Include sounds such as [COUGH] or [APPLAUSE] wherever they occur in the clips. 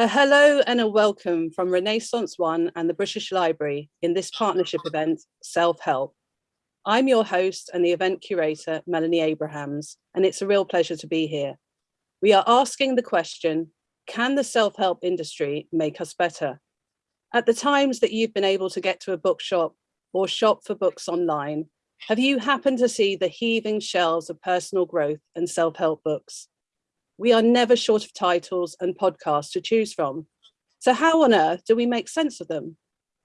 A hello and a welcome from Renaissance One and the British Library in this partnership event, Self-Help. I'm your host and the event curator, Melanie Abrahams, and it's a real pleasure to be here. We are asking the question, can the self-help industry make us better? At the times that you've been able to get to a bookshop or shop for books online, have you happened to see the heaving shelves of personal growth and self-help books? We are never short of titles and podcasts to choose from. So how on earth do we make sense of them?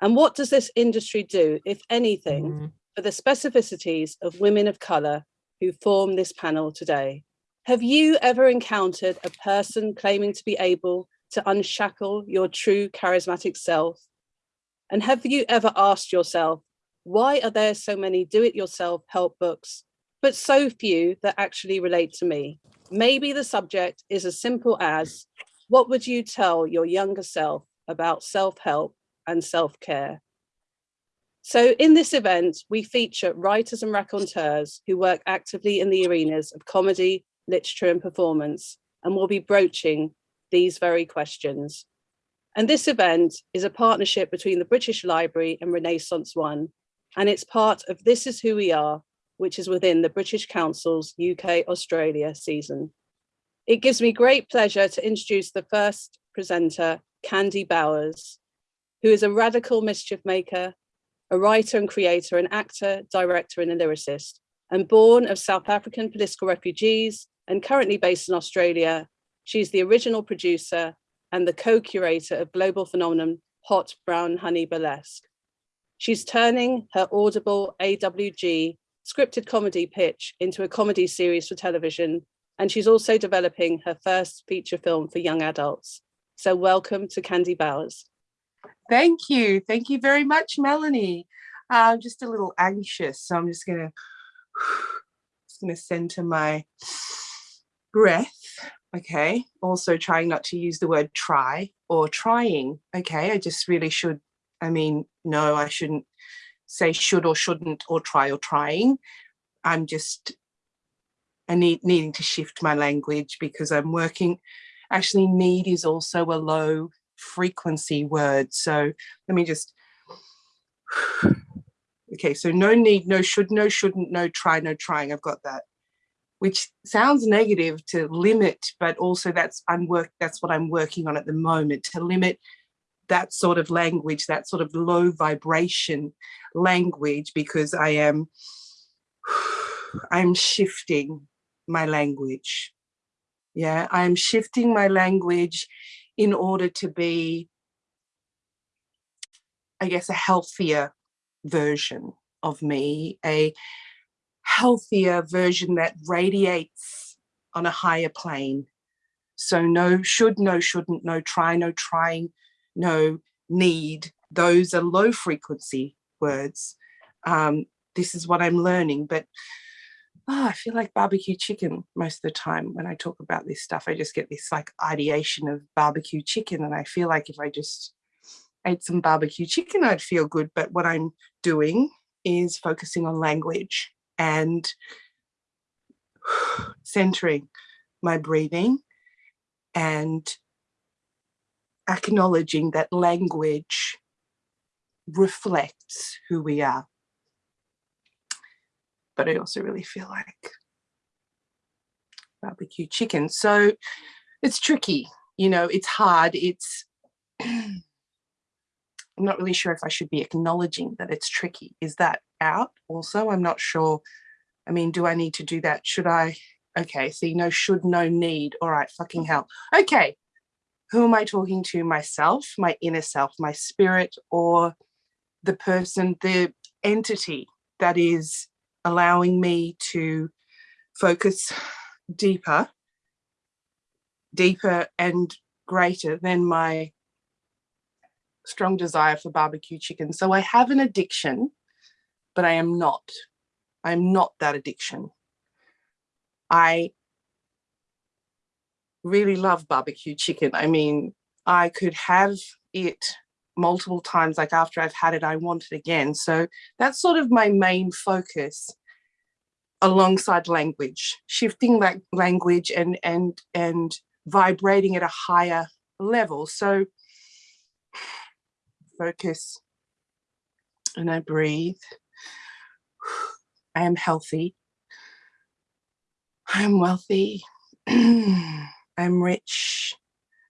And what does this industry do, if anything, mm. for the specificities of women of colour who form this panel today? Have you ever encountered a person claiming to be able to unshackle your true charismatic self? And have you ever asked yourself, why are there so many do-it-yourself help books, but so few that actually relate to me? Maybe the subject is as simple as, what would you tell your younger self about self-help and self-care? So in this event, we feature writers and raconteurs who work actively in the arenas of comedy, literature and performance, and will be broaching these very questions. And this event is a partnership between the British Library and Renaissance One, and it's part of This Is Who We Are, which is within the British Council's UK Australia season. It gives me great pleasure to introduce the first presenter, Candy Bowers, who is a radical mischief maker, a writer and creator, an actor, director and a lyricist, and born of South African political refugees and currently based in Australia. She's the original producer and the co-curator of global phenomenon Hot Brown Honey Burlesque. She's turning her audible AWG scripted comedy pitch into a comedy series for television, and she's also developing her first feature film for young adults. So welcome to Candy Bowers. Thank you. Thank you very much, Melanie. I'm just a little anxious, so I'm just gonna, just gonna center my breath. Okay. Also trying not to use the word try or trying. Okay. I just really should. I mean, no, I shouldn't say should or shouldn't or try or trying. I'm just I need needing to shift my language because I'm working. Actually, need is also a low frequency word. So let me just. [SIGHS] Okay, so no need, no should, no shouldn't, no try, no trying. I've got that, which sounds negative to limit, but also that's I'm work. That's what I'm working on at the moment to limit that sort of language, that sort of low vibration language, because I am, [SIGHS] I'm shifting my language. Yeah, I'm shifting my language in order to be, I guess, a healthier version of me, a healthier version that radiates on a higher plane. So no should, no shouldn't, no try, no trying, no need, those are low frequency words. Um, this is what I'm learning, but oh, I feel like barbecue chicken most of the time when I talk about this stuff. I just get this like ideation of barbecue chicken and I feel like if I just ate some barbecue chicken, I'd feel good. But what I'm doing is focusing on language and [SIGHS] centering my breathing and acknowledging that language reflects who we are. But I also really feel like barbecue chicken. So it's tricky, you know, it's hard. It's, [CLEARS THROAT] I'm not really sure if I should be acknowledging that it's tricky. Is that out also? I'm not sure. I mean, do I need to do that? Should I? Okay, see, no should, no need. All right, fucking hell. Okay, who am I talking to? Myself, my inner self, my spirit, or the person, the entity that is allowing me to focus deeper, deeper and greater than my strong desire for barbecue chicken. So I have an addiction, but I am not. I'm not that addiction. I really love barbecue chicken. I mean, I could have it multiple times, like after I've had it, I want it again. So that's sort of my main focus alongside language, shifting that language and, and, and vibrating at a higher level. So [SIGHS] focus and I breathe. [SIGHS] I am healthy. I'm wealthy. [CLEARS THROAT] I'm rich.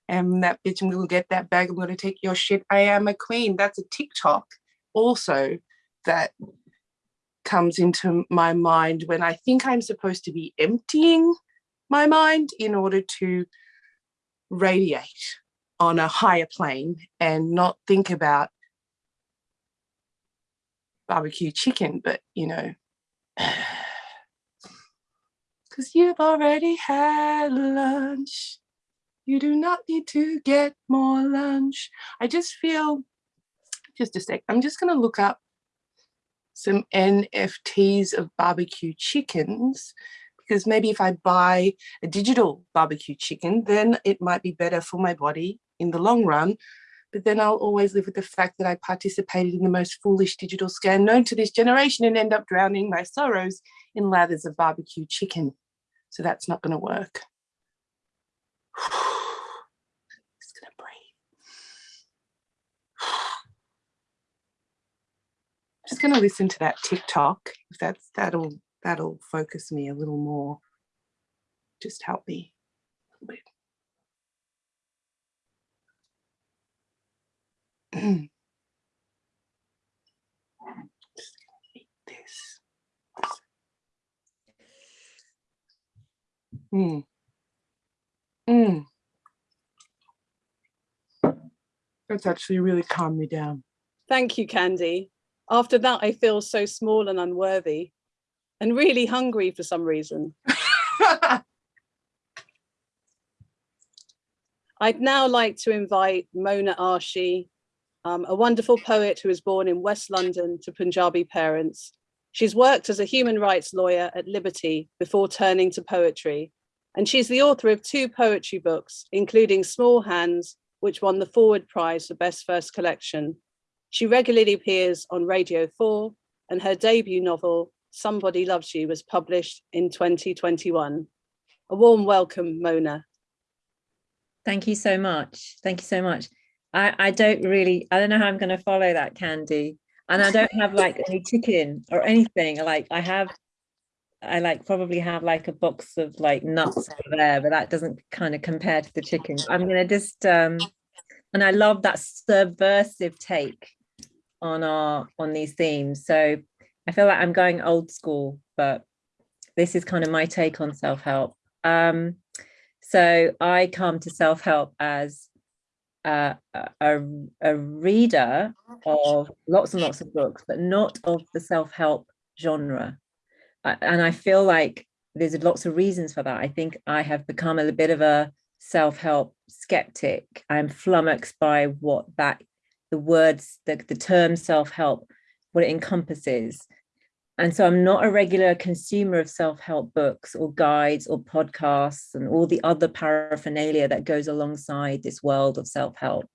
I'm that bitch. I'm gonna get that bag. I'm gonna take your shit. I am a queen. That's a TikTok also that comes into my mind when I think I'm supposed to be emptying my mind in order to radiate on a higher plane and not think about barbecue chicken, but you know, because you've already had lunch. You do not need to get more lunch. I just feel, just a sec, I'm just gonna look up some NFTs of barbecue chickens because maybe if I buy a digital barbecue chicken, then it might be better for my body in the long run. But then I'll always live with the fact that I participated in the most foolish digital scam known to this generation and end up drowning my sorrows in lathers of barbecue chicken. So that's not going to work. [SIGHS] [SIGHS] Just going to breathe. Just going to listen to that TikTok. If that's that'll that'll focus me a little more. Just help me a little bit. Just gonna eat this. Mm. Mm. That's actually really calmed me down. Thank you, Candy. After that, I feel so small and unworthy and really hungry for some reason. [LAUGHS] I'd now like to invite Mona Arshi, um, a wonderful poet who was born in West London to Punjabi parents. She's worked as a human rights lawyer at Liberty before turning to poetry. And she's the author of two poetry books, including Small Hands, which won the Forward Prize for Best First Collection. She regularly appears on Radio 4 and her debut novel, Somebody Loves You, was published in 2021. A warm welcome, Mona. Thank you so much. Thank you so much. I, I don't really, I don't know how I'm going to follow that candy. And I don't have like any chicken or anything. Like I have, I like probably have like a box of like nuts over there, but that doesn't kind of compare to the chicken. I'm to just, um, and I love that subversive take on our, on these themes. So I feel like I'm going old school, but this is kind of my take on self-help. Um, so I come to self-help as uh, a, a reader of lots and lots of books, but not of the self-help genre. And I feel like there's lots of reasons for that. I think I have become a bit of a self-help skeptic. I'm flummoxed by what that, the words, the, the term self-help, what it encompasses. And so I'm not a regular consumer of self-help books or guides or podcasts and all the other paraphernalia that goes alongside this world of self-help.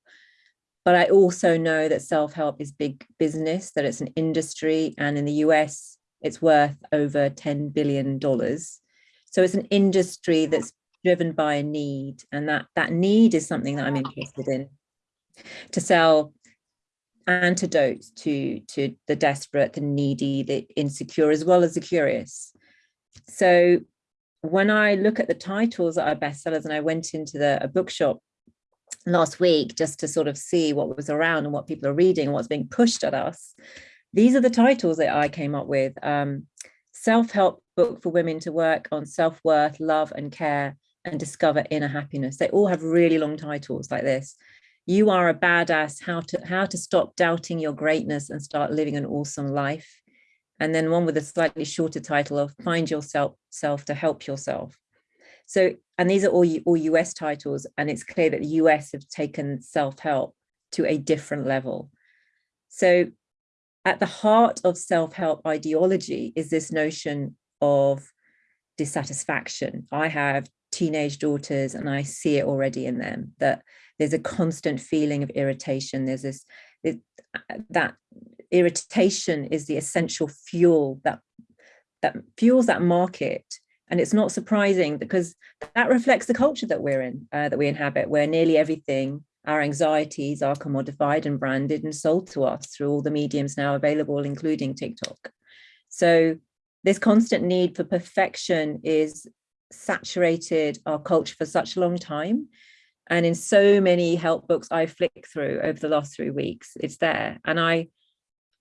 But I also know that self-help is big business, that it's an industry and in the US, it's worth over $10 billion. So it's an industry that's driven by a need and that, that need is something that I'm ah. interested in to sell antidotes to, to the desperate, the needy, the insecure, as well as the curious. So when I look at the titles that are bestsellers, and I went into the a bookshop last week just to sort of see what was around and what people are reading, and what's being pushed at us. These are the titles that I came up with. Um, Self-help book for women to work on self-worth, love and care and discover inner happiness. They all have really long titles like this you are a badass how to how to stop doubting your greatness and start living an awesome life and then one with a slightly shorter title of find yourself self to help yourself so and these are all all us titles and it's clear that the us have taken self-help to a different level so at the heart of self-help ideology is this notion of dissatisfaction i have teenage daughters and i see it already in them that there's a constant feeling of irritation. There's this, it, that irritation is the essential fuel that, that fuels that market And it's not surprising because that reflects the culture that we're in, uh, that we inhabit, where nearly everything, our anxieties are commodified and branded and sold to us through all the mediums now available, including TikTok. So this constant need for perfection is saturated our culture for such a long time. And in so many help books I flick through over the last three weeks, it's there. And I,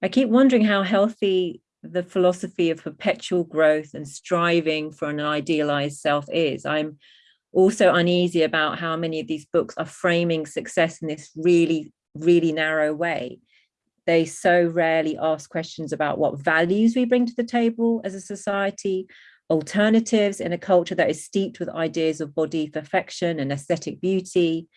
I keep wondering how healthy the philosophy of perpetual growth and striving for an idealized self is. I'm also uneasy about how many of these books are framing success in this really, really narrow way. They so rarely ask questions about what values we bring to the table as a society, alternatives in a culture that is steeped with ideas of body perfection and aesthetic beauty.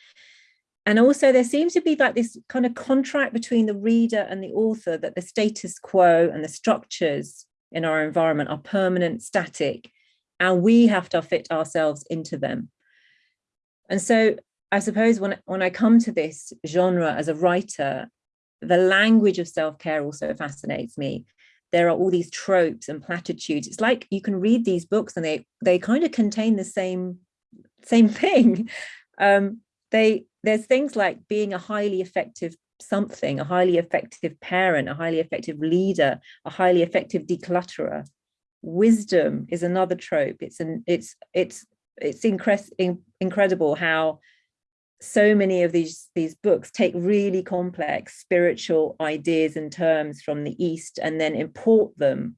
And also there seems to be like this kind of contract between the reader and the author that the status quo and the structures in our environment are permanent, static, and we have to fit ourselves into them. And so I suppose when, when I come to this genre as a writer, the language of self-care also fascinates me there are all these tropes and platitudes. It's like you can read these books and they they kind of contain the same same [LAUGHS] thing. Um, they there's things like being a highly effective something, a highly effective parent, a highly effective leader, a highly effective declutterer. Wisdom is another trope. It's an it's it's it's incre incredible how so many of these these books take really complex spiritual ideas and terms from the east and then import them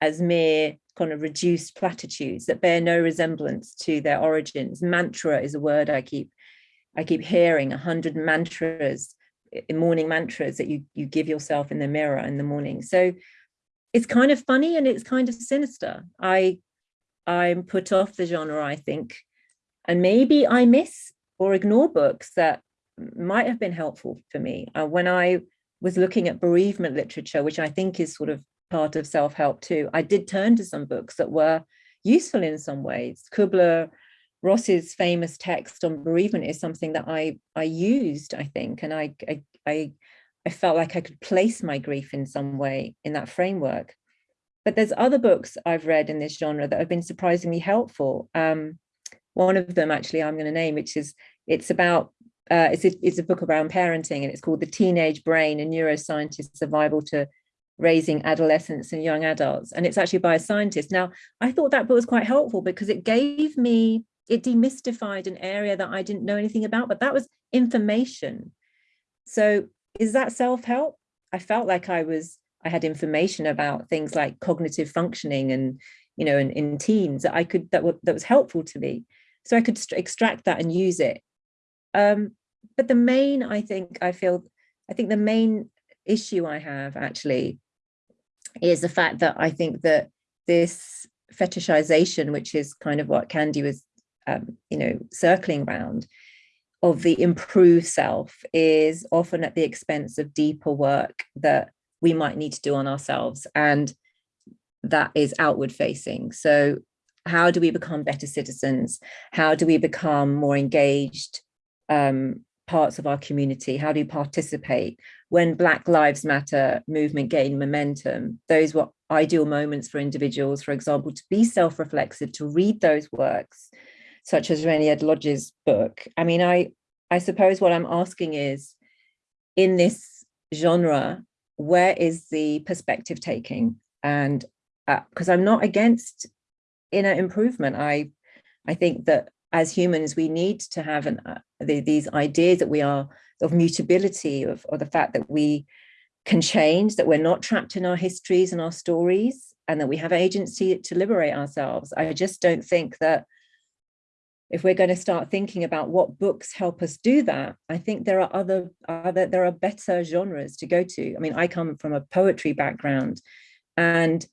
as mere kind of reduced platitudes that bear no resemblance to their origins mantra is a word i keep i keep hearing a hundred mantras morning mantras that you you give yourself in the mirror in the morning so it's kind of funny and it's kind of sinister i i'm put off the genre i think and maybe i miss or ignore books that might have been helpful for me. Uh, when I was looking at bereavement literature, which I think is sort of part of self-help too, I did turn to some books that were useful in some ways. Kubler Ross's famous text on bereavement is something that I I used, I think, and I, I I I felt like I could place my grief in some way in that framework. But there's other books I've read in this genre that have been surprisingly helpful. Um, one of them actually I'm going to name, which is it's about uh, it's, a, it's a book around parenting and it's called The Teenage Brain, a neuroscientist's survival to raising adolescents and young adults. And it's actually by a scientist. Now, I thought that book was quite helpful because it gave me, it demystified an area that I didn't know anything about, but that was information. So is that self-help? I felt like I was, I had information about things like cognitive functioning and, you know, in, in teens that I could, that, that was helpful to me. So I could extract that and use it um, but the main, I think, I feel, I think the main issue I have actually is the fact that I think that this fetishization, which is kind of what Candy was, um, you know, circling around, of the improved self is often at the expense of deeper work that we might need to do on ourselves. And that is outward facing. So how do we become better citizens? How do we become more engaged um, parts of our community? How do you participate? When Black Lives Matter movement gained momentum, those were ideal moments for individuals, for example, to be self-reflexive, to read those works, such as Reni Eddo-Lodge's book. I mean, I, I suppose what I'm asking is, in this genre, where is the perspective taking? And because uh, I'm not against inner improvement, I, I think that as humans, we need to have an, uh, the, these ideas that we are of mutability, of, of the fact that we can change, that we're not trapped in our histories and our stories, and that we have agency to liberate ourselves. I just don't think that if we're going to start thinking about what books help us do that, I think there are other, other there are better genres to go to. I mean, I come from a poetry background and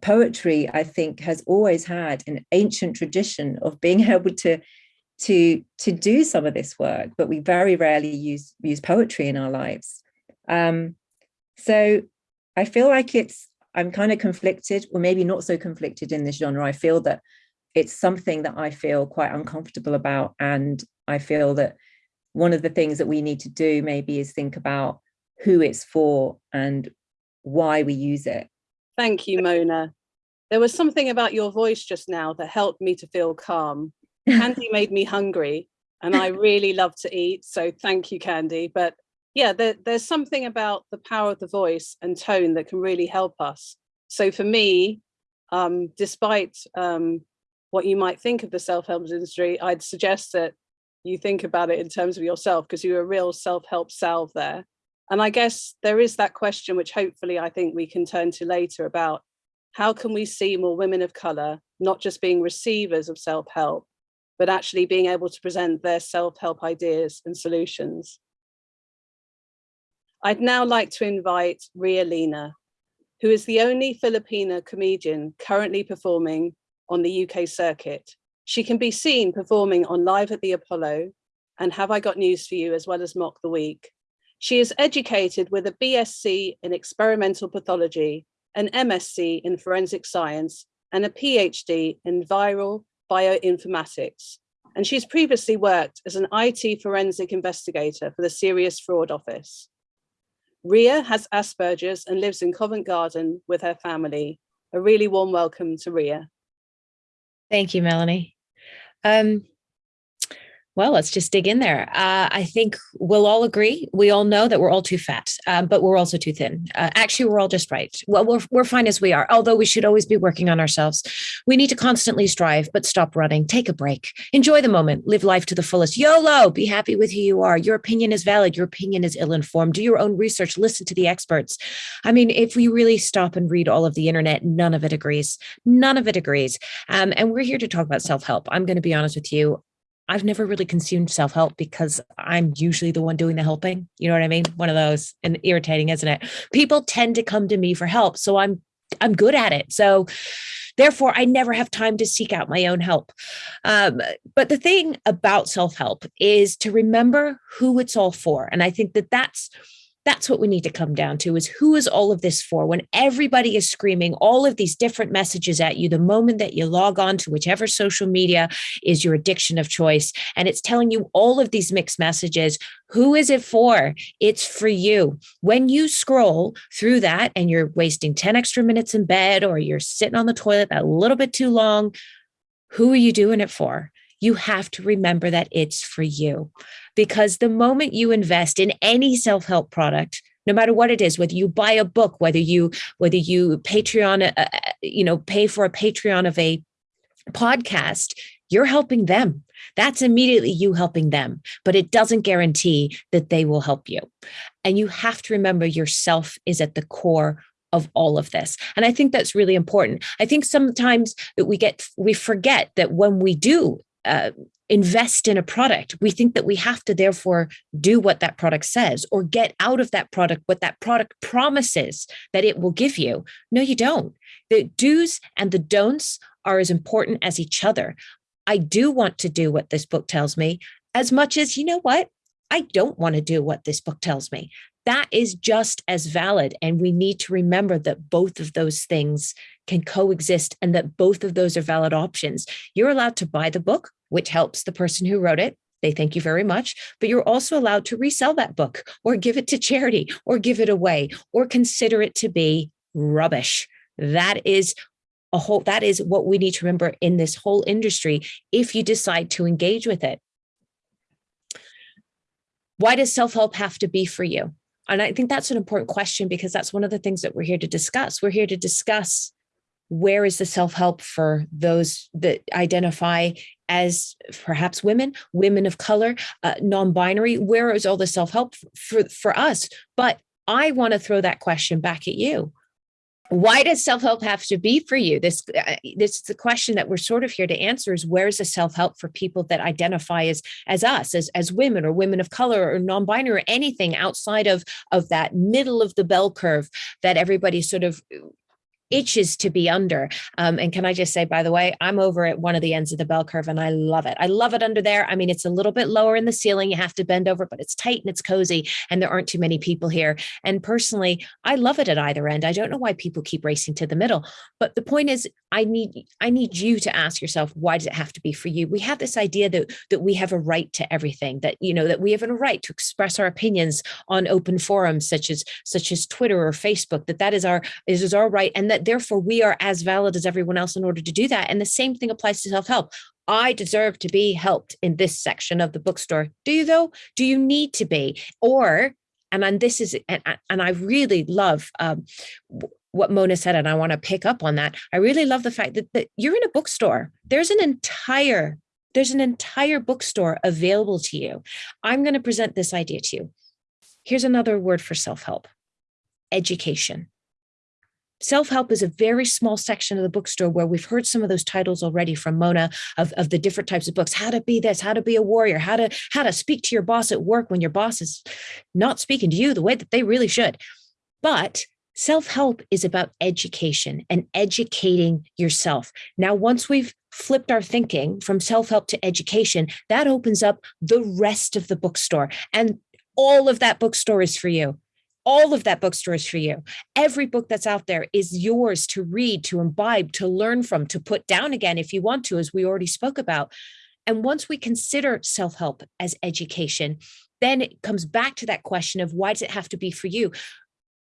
poetry, I think, has always had an ancient tradition of being [LAUGHS] able to to to do some of this work, but we very rarely use use poetry in our lives. Um, so I feel like it's I'm kind of conflicted, or maybe not so conflicted in this genre. I feel that it's something that I feel quite uncomfortable about, and I feel that one of the things that we need to do maybe is think about who it's for and why we use it Thank you, Mona. There was something about your voice just now that helped me to feel calm. [LAUGHS] Candy made me hungry and I really love to eat. So thank you, Candy. But yeah, there, there's something about the power of the voice and tone that can really help us. So for me, um, despite um, what you might think of the self-help industry, I'd suggest that you think about it in terms of yourself because you're a real self-help salve there. And I guess there is that question, which hopefully I think we can turn to later about how can we see more women of color, not just being receivers of self-help, but actually being able to present their self-help ideas and solutions. I'd now like to invite Ria Lina, who is the only Filipina comedian currently performing on the UK circuit. She can be seen performing on Live at the Apollo and Have I Got News for You as well as Mock the Week. She is educated with a BSc in experimental pathology, an MSc in forensic science, and a PhD in viral bioinformatics. And she's previously worked as an IT forensic investigator for the Serious Fraud Office. Ria has Asperger's and lives in Covent Garden with her family. A really warm welcome to Ria. Thank you, Melanie. Um, well, let's just dig in there. Uh, I think we'll all agree. We all know that we're all too fat, um, but we're also too thin. Uh, actually, we're all just right. Well, we're, we're fine as we are, although we should always be working on ourselves. We need to constantly strive, but stop running. Take a break. Enjoy the moment. Live life to the fullest. YOLO. Be happy with who you are. Your opinion is valid. Your opinion is ill-informed. Do your own research. Listen to the experts. I mean, if we really stop and read all of the internet, none of it agrees. None of it agrees. Um, and we're here to talk about self-help. I'm going to be honest with you. I've never really consumed self-help because I'm usually the one doing the helping. You know what I mean? One of those and irritating, isn't it? People tend to come to me for help. So I'm I'm good at it. So therefore I never have time to seek out my own help. Um, but the thing about self-help is to remember who it's all for. And I think that that's that's what we need to come down to is who is all of this for? When everybody is screaming all of these different messages at you the moment that you log on to whichever social media is your addiction of choice and it's telling you all of these mixed messages who is it for? It's for you. When you scroll through that and you're wasting 10 extra minutes in bed or you're sitting on the toilet a little bit too long who are you doing it for you have to remember that it's for you. Because the moment you invest in any self-help product, no matter what it is, whether you buy a book, whether you whether you Patreon, uh, uh, you know, pay for a Patreon of a podcast, you're helping them. That's immediately you helping them, but it doesn't guarantee that they will help you. And you have to remember yourself is at the core of all of this. And I think that's really important. I think sometimes that we get, we forget that when we do uh, invest in a product, we think that we have to therefore do what that product says or get out of that product what that product promises that it will give you. No, you don't. The do's and the don'ts are as important as each other. I do want to do what this book tells me as much as, you know what? I don't want to do what this book tells me. That is just as valid. And we need to remember that both of those things can coexist and that both of those are valid options. You're allowed to buy the book, which helps the person who wrote it. They thank you very much, but you're also allowed to resell that book or give it to charity or give it away or consider it to be rubbish. That is a whole, that is what we need to remember in this whole industry if you decide to engage with it. Why does self-help have to be for you? And I think that's an important question because that's one of the things that we're here to discuss. We're here to discuss where is the self-help for those that identify as perhaps women, women of color, uh, non-binary, where is all the self-help for, for us? But I want to throw that question back at you. Why does self-help have to be for you? This, uh, this is the question that we're sort of here to answer is where's the self-help for people that identify as, as us, as, as women or women of color or non-binary or anything outside of, of that middle of the bell curve that everybody sort of itches to be under. Um, and can I just say, by the way, I'm over at one of the ends of the bell curve and I love it. I love it under there. I mean, it's a little bit lower in the ceiling. You have to bend over, but it's tight and it's cozy and there aren't too many people here. And personally, I love it at either end. I don't know why people keep racing to the middle, but the point is I need, I need you to ask yourself, why does it have to be for you? We have this idea that, that we have a right to everything that, you know, that we have a right to express our opinions on open forums such as, such as Twitter or Facebook, that that is our, is our right. And that that therefore we are as valid as everyone else in order to do that. And the same thing applies to self-help. I deserve to be helped in this section of the bookstore. Do you though? Do you need to be? Or, and, and this is, and, and I really love um, what Mona said, and I want to pick up on that. I really love the fact that, that you're in a bookstore. There's an entire, there's an entire bookstore available to you. I'm going to present this idea to you. Here's another word for self-help, education. Self-help is a very small section of the bookstore where we've heard some of those titles already from Mona of, of the different types of books, how to be this, how to be a warrior, how to, how to speak to your boss at work when your boss is not speaking to you the way that they really should. But self-help is about education and educating yourself. Now, once we've flipped our thinking from self-help to education, that opens up the rest of the bookstore. And all of that bookstore is for you all of that bookstore is for you. Every book that's out there is yours to read, to imbibe, to learn from, to put down again if you want to, as we already spoke about. And once we consider self-help as education, then it comes back to that question of why does it have to be for you?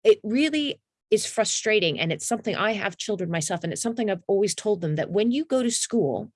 It really is frustrating. And it's something I have children myself, and it's something I've always told them that when you go to school,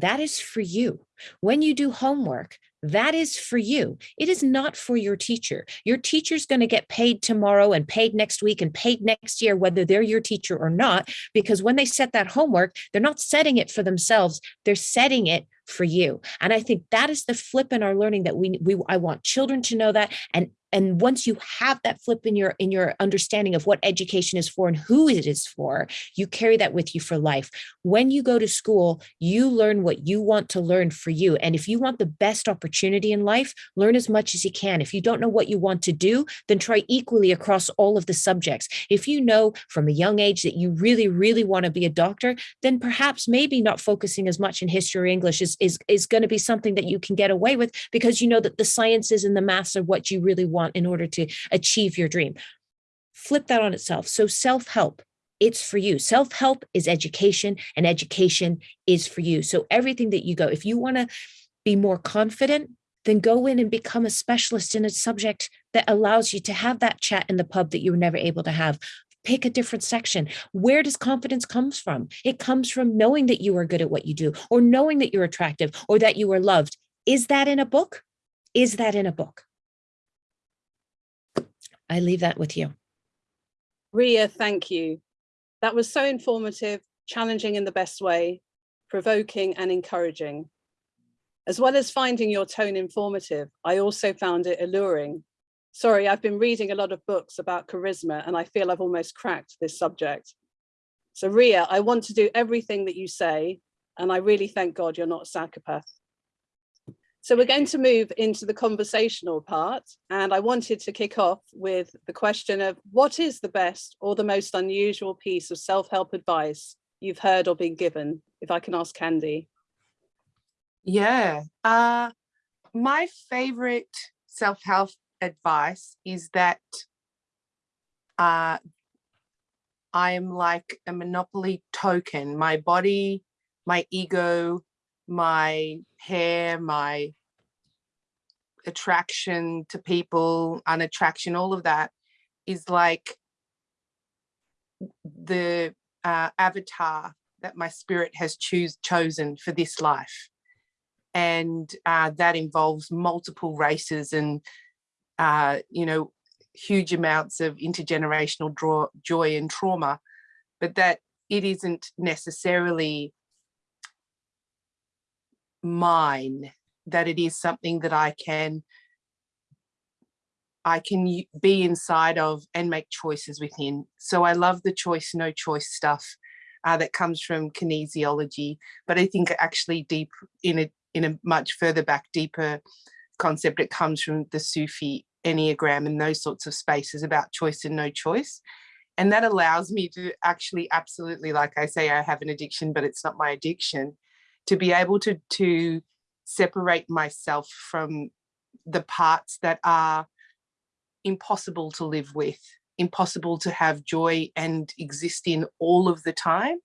that is for you. When you do homework, that is for you. It is not for your teacher. Your teacher's going to get paid tomorrow and paid next week and paid next year, whether they're your teacher or not, because when they set that homework, they're not setting it for themselves. They're setting it for you. And I think that is the flip in our learning that we, we I want children to know that and and once you have that flip in your in your understanding of what education is for and who it is for you carry that with you for life. When you go to school you learn what you want to learn for you. And if you want the best opportunity in life learn as much as you can. If you don't know what you want to do then try equally across all of the subjects. If you know from a young age that you really really want to be a doctor then perhaps maybe not focusing as much in history or english is is, is going to be something that you can get away with because you know that the sciences and the maths are what you really want want in order to achieve your dream. Flip that on itself. So self-help, it's for you. Self-help is education and education is for you. So everything that you go, if you want to be more confident, then go in and become a specialist in a subject that allows you to have that chat in the pub that you were never able to have pick a different section. Where does confidence comes from? It comes from knowing that you are good at what you do or knowing that you're attractive or that you are loved. Is that in a book? Is that in a book? I leave that with you. Ria, thank you. That was so informative, challenging in the best way, provoking and encouraging. As well as finding your tone informative, I also found it alluring. Sorry, I've been reading a lot of books about charisma and I feel I've almost cracked this subject. So Ria, I want to do everything that you say, and I really thank God you're not a psychopath. So we're going to move into the conversational part and I wanted to kick off with the question of what is the best or the most unusual piece of self-help advice you've heard or been given? If I can ask Candy. Yeah, uh, my favorite self-help advice is that uh, I am like a monopoly token. My body, my ego, my hair, my attraction to people, unattraction, all of that is like the uh, avatar that my spirit has choose chosen for this life. And uh, that involves multiple races and, uh, you know, huge amounts of intergenerational draw, joy and trauma, but that it isn't necessarily mine, that it is something that I can I can be inside of and make choices within. So I love the choice, no choice stuff uh, that comes from kinesiology, but I think actually deep in a, in a much further back, deeper concept, it comes from the Sufi Enneagram and those sorts of spaces about choice and no choice. And that allows me to actually absolutely, like I say, I have an addiction, but it's not my addiction to be able to, to separate myself from the parts that are impossible to live with, impossible to have joy and exist in all of the time.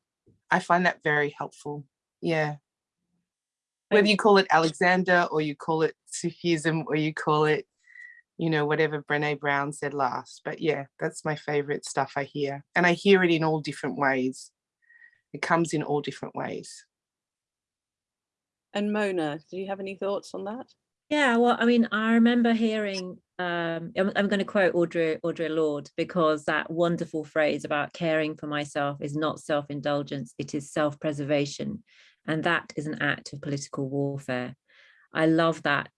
I find that very helpful. Yeah. Whether you call it Alexander or you call it Sufism or you call it you know, whatever Brene Brown said last. But yeah, that's my favorite stuff I hear. And I hear it in all different ways. It comes in all different ways. And Mona, do you have any thoughts on that? Yeah, well, I mean, I remember hearing, um, I'm, I'm going to quote Audre, Audre Lorde, because that wonderful phrase about caring for myself is not self-indulgence, it is self-preservation. And that is an act of political warfare. I love that.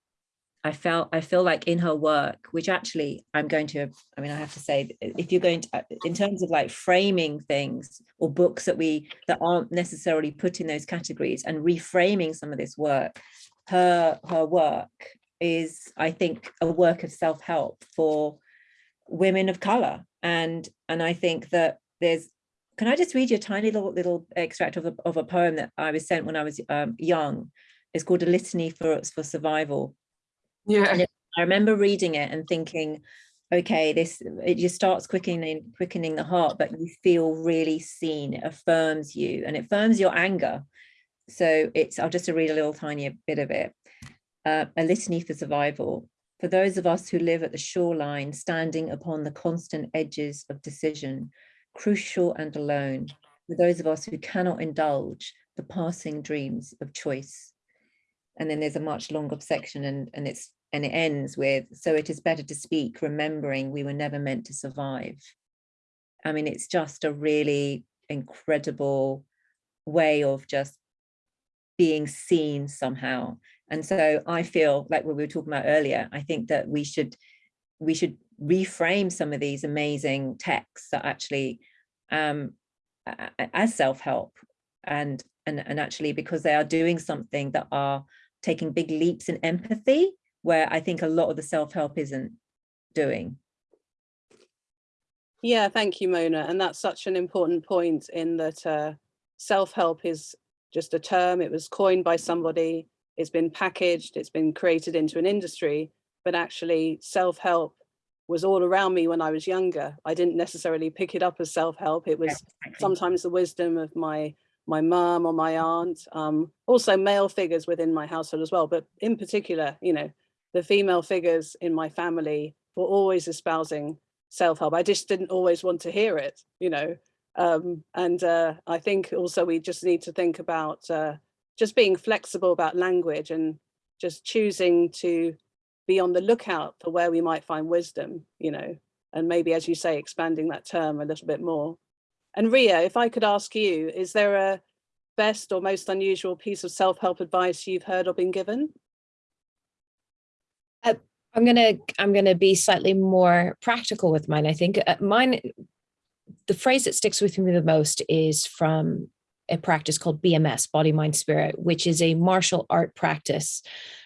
I felt, I feel like in her work, which actually I'm going to, I mean, I have to say, if you're going to, in terms of like framing things or books that we, that aren't necessarily put in those categories and reframing some of this work, her her work is i think a work of self-help for women of color. And and i think that there's can i just read you a tiny little little extract of a, of a poem that i was sent when i was um, young? It's called a litany for for survival Yeah. And it- i remember reading it and thinking okay this it just starts quickening quickening the heart but you feel really seen it affirms you and it affirms your anger so it's, I'll just read a little tiny bit of it. Uh, a litany for survival. For those of us who live at the shoreline, standing upon the constant edges of decision, crucial and alone. For those of us who cannot indulge the passing dreams of choice. And then there's a much longer section and, and it's and it ends with, so it is better to speak, remembering we were never meant to survive. I mean, it's just a really incredible way of just being seen somehow. And so I feel like what we were talking about earlier, I think that we should we should reframe some of these amazing texts that actually um, as self-help and, and and actually because they are doing something that are taking big leaps in empathy where I think a lot of the self-help isn't doing. Yeah, thank you, Mona. And that's such an important point in that uh, self-help is just a term. It was coined by somebody. It's been packaged. It's been created into an industry. But actually, self-help was all around me when I was younger. I didn't necessarily pick it up as self-help. It was Exactly. sometimes the wisdom of my my mum or my aunt, um, also male figures within my household as well. But in particular, you know, the female figures in my family were always espousing self-help. I just didn't always want to hear it, you know. Um, and uh, I think also we just need to think about uh, just being flexible about language and just choosing to be on the lookout for where we might find wisdom, you know, and maybe, as you say, expanding that term a little bit more. And Ria, if I could ask you, is there a best or most unusual piece of self-help advice you've heard or been given? I'm gonna I'm gonna be slightly more practical with mine. I think uh, mine, the phrase that sticks with me the most is from a practice called BMS, Body Mind Spirit, which is a martial art practice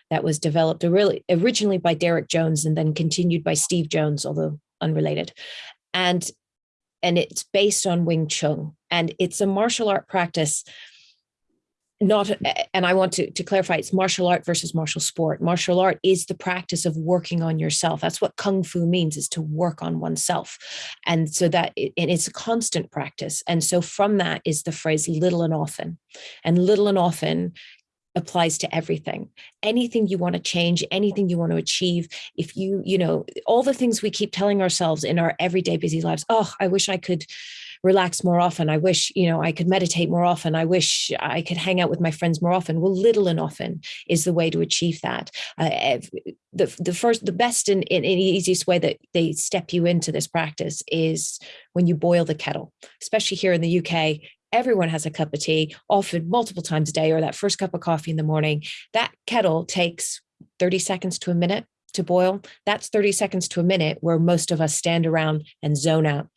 that was developed originally by Derek Jones and then continued by Steve Jones, although unrelated, and and it's based on Wing Chun, and it's a martial art practice not and i want to, to clarify it's martial art versus martial sport. Martial art is the practice of working on yourself. That's what kung fu means is to work on oneself. And so that it, and it's a constant practice. And so from that is the phrase little and often. And little and often applies to everything. Anything you want to change anything you want to achieve if you you know all the things we keep telling ourselves in our everyday busy lives oh i wish i could relax more often. I wish, you know, I could meditate more often. I wish I could hang out with my friends more often. Well, little and often is the way to achieve that. Uh, the, the first, the best and, and easiest way that they step you into this practice is when you boil the kettle, especially here in the UK. Everyone has a cup of tea, often multiple times a day, or that first cup of coffee in the morning. That kettle takes 30 seconds to a minute to boil. That's 30 seconds to a minute where most of us stand around and zone out.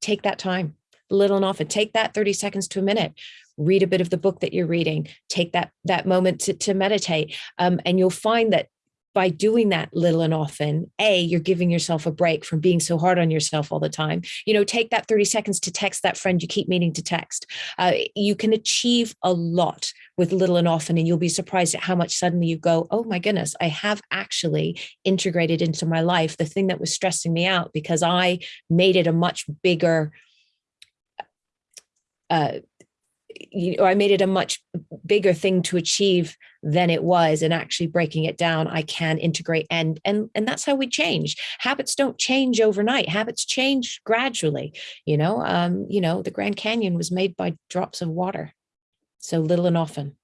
Take that time little and often. Take that 30 seconds to a minute. Read a bit of the book that you're reading. Take that that moment to, to meditate. Um, and you'll find that by doing that little and often a you're giving yourself a break from being so hard on yourself all the time. You know take that 30 seconds to text that friend you keep meaning to text. Uh, you can achieve a lot with little and often and you'll be surprised at how much suddenly you go oh my goodness i have actually integrated into my life the thing that was stressing me out because i made it a much bigger uh, you know, I made it a much bigger thing to achieve than it was and actually breaking it down i can integrate and and and that's how we change habits don't change overnight habits change gradually you know um you know the grand canyon was made by drops of water so little and often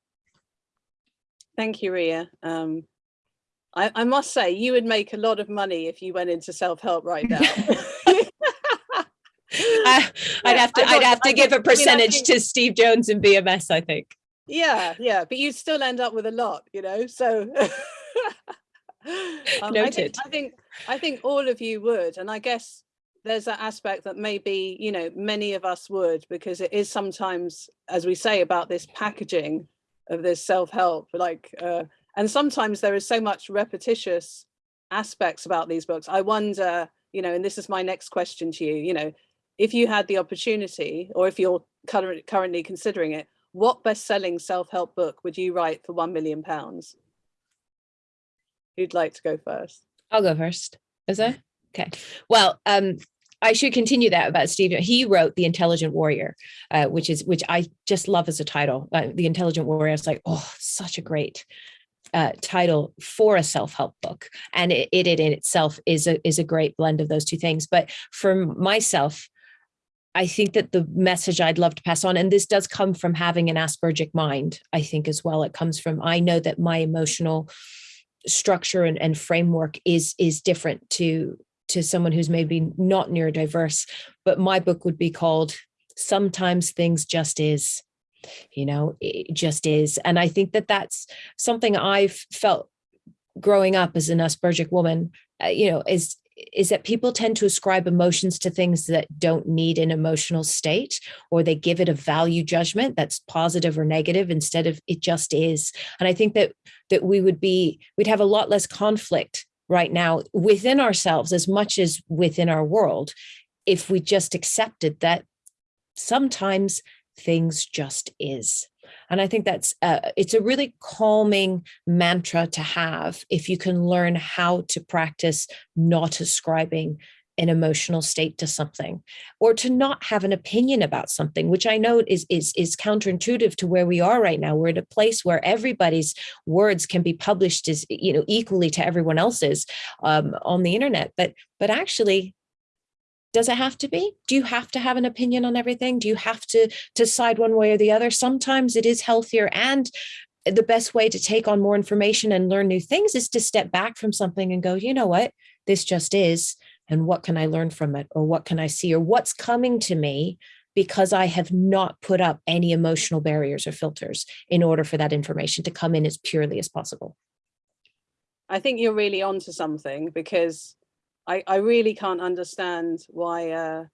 Thank you, Ria. Um, I, I must say, you would make a lot of money if you went into self-help right now. [LAUGHS] [LAUGHS] I, i'd have to i'd have to give a I mean, I percentage to steve jones and bms i think yeah, yeah, but you'd still end up with a lot, you know, so. [LAUGHS] Um, I think, Noted. I think, I think all of you would, and I guess there's that aspect that maybe, you know, many of us would, because it is sometimes, as we say about this packaging of this self-help, like, uh, and sometimes there is so much repetitious aspects about these books. I wonder, you know, and this is my next question to you, you know, if you had the opportunity, or if you're current, currently considering it, what best-selling self-help book would you write for 1 million pounds? Who'd like to go first? I'll go first. Is that okay? Well, um, I should continue that about Steve. He wrote The Intelligent Warrior, uh, which is which I just love as a title. Uh, the Intelligent Warrior is like, oh, such a great uh, title for a self-help book, and it, it in itself is a is a great blend of those two things. But for myself, I think that the message I'd love to pass on, and this does come from having an Aspergic mind, I think as well. It comes from I know that my emotional structure and, and framework is is different to to someone who's maybe not neurodiverse but my book would be called sometimes things just is you know it just is and i think that that's something i've felt growing up as an aspergic woman uh, you know is is that people tend to ascribe emotions to things that don't need an emotional state or they give it a value judgment that's positive or negative instead of it just is. And i think that that we would be we'd have a lot less conflict right now within ourselves as much as within our world if we just accepted that sometimes things just is and i think that's uh, it's a really calming mantra to have if you can learn how to practice not ascribing an emotional state to something or to not have an opinion about something which i know is is is counterintuitive to where we are right now. We're at a place where everybody's words can be published as you know equally to everyone else's um, on the internet. But but actually does it have to be? Do you have to have an opinion on everything? Do you have to side one way or the other? Sometimes it is healthier and the best way to take on more information and learn new things is to step back from something and go you know what? This just is and what can i learn from it? Or what can i see? Or what's coming to me because i have not put up any emotional barriers or filters in order for that information to come in as purely as possible. I think you're really onto something because I, I really can't understand why uh,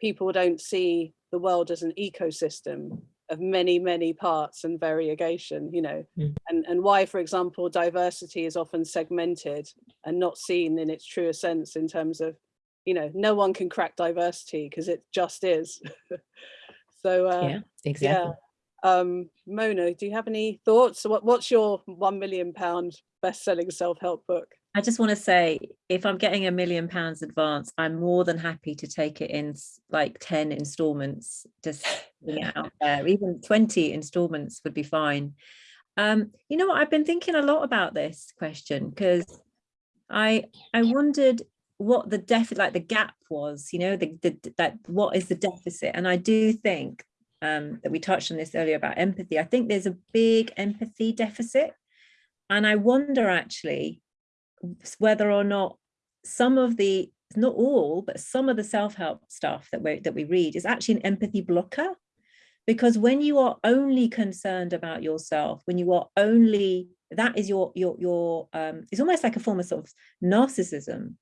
people don't see the world as an ecosystem of many, many parts and variegation, you know, Mm. and, and why, for example, diversity is often segmented and not seen in its truest sense in terms of, you know, no one can crack diversity because it just is. [LAUGHS] so, uh, yeah exactly um, Mona, do you have any thoughts? What, what's your one million pound best-selling self-help book? I just want to say, if I'm getting a million pounds advance, I'm more than happy to take it in like 10 installments, just [LAUGHS] out there. Even 20 installments would be fine. Um, you know what? I've been thinking a lot about this question because I I wondered what the deficit, like the gap was, you know, the, the that what is the deficit? And I do think um, that we touched on this earlier about empathy. I think there's a big empathy deficit. And I wonder actually whether or not some of the not all but some of the self-help stuff that we that we read is actually an empathy blocker. Because when you are only concerned about yourself when you are only that is your your your um it's almost like a form of sort of narcissism.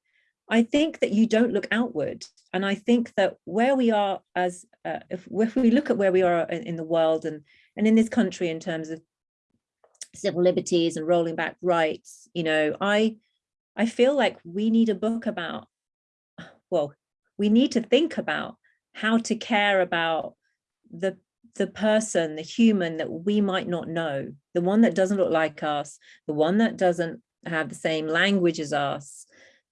I think that you don't look outward. And i think that where we are as uh, if, if we look at where we are in, in the world and and in this country in terms of civil liberties and rolling back rights you know i i feel like we need a book about well we need to think about how to care about the the person the human that we might not know the one that doesn't look like us the one that doesn't have the same language as us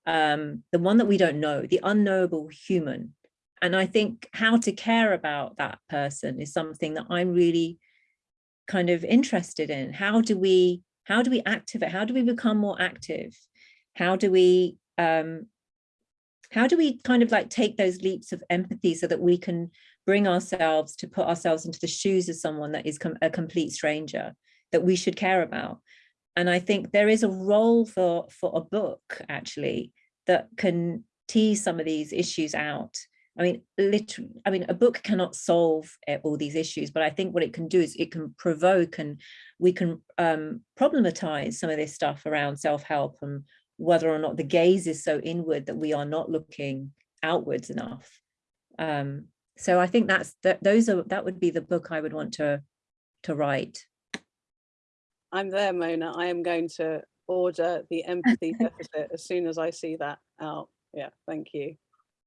um the one that we don't know the unknowable human and i think how to care about that person is something that i'm really kind of interested in. How do we how do we activate? How do we become more active? How do we um, how do we kind of like take those leaps of empathy so that we can bring ourselves to put ourselves into the shoes of someone that is com a complete stranger that we should care about? And i think there is a role for for a book actually that can tease some of these issues out. I mean literally i mean a book cannot solve all these issues but i think what it can do is it can provoke and we can um problematize some of this stuff around self-help and whether or not the gaze is so inward that we are not looking outwards enough. Um, so I think that's that those are that would be the book I would want to to write. I'm there, Mona. I am going to order the empathy [LAUGHS] deficit as soon as I see that out. Yeah, thank you.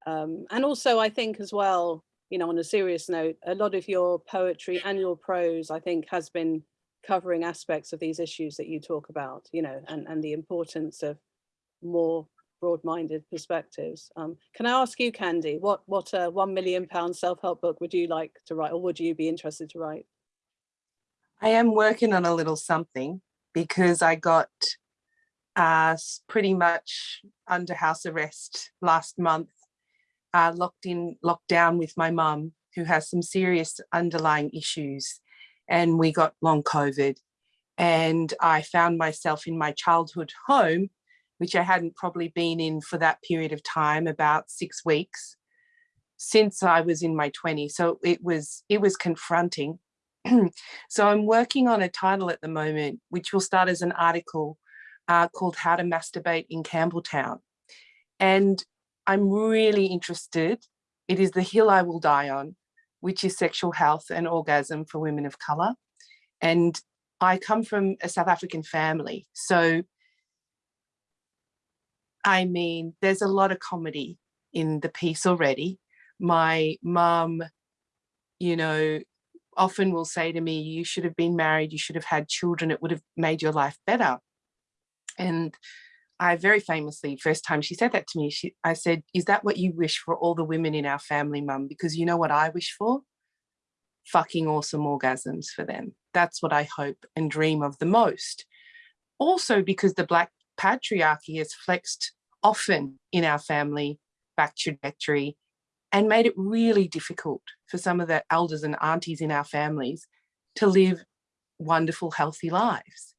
Um, and also I think as well, you know, on a serious note, a lot of your poetry and your prose, I think has been covering aspects of these issues that you talk about, you know, and, and the importance of more broad-minded perspectives. Um, can I ask you, Candy, what what a one million pound self-help book would you like to write, or would you be interested to write? I am working on a little something because I got uh, pretty much under house arrest last month, uh, locked in, locked down with my mum, who has some serious underlying issues, and we got long COVID. And I found myself in my childhood home which I hadn't probably been in for that period of time, about six weeks, since I was in my 20s. So it was, it was confronting. [CLEARS THROAT] so I'm working on a title at the moment, which will start as an article uh, called How to Masturbate in Campbelltown. And I'm really interested. It is the hill I will die on, which is sexual health and orgasm for women of color. And I come from a South African family. So I mean, there's a lot of comedy in the piece already. My mum, you know, often will say to me, you should have been married, you should have had children, it would have made your life better. And I very famously, first time she said that to me, she, I said, is that what you wish for all the women in our family, mum? Because you know what I wish for? Fucking awesome orgasms for them. That's what I hope and dream of the most. Also because the black patriarchy has flexed often in our family back trajectory and made it really difficult for some of the elders and aunties in our families to live wonderful, healthy lives.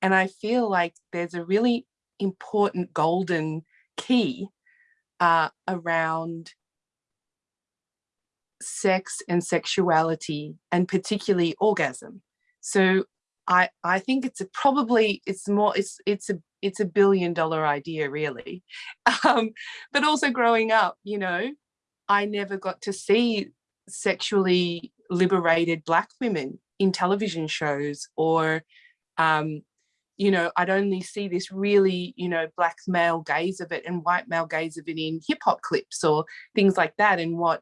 And I feel like there's a really important golden key uh, around sex and sexuality and particularly orgasm. So I, I think it's a probably it's more it's it's a it's a billion dollar idea really [LAUGHS] um, but also growing up you know I never got to see sexually liberated black women in television shows or um, you know I'd only see this really you know black male gaze of it and white male gaze of it in hip hop clips or things like that and what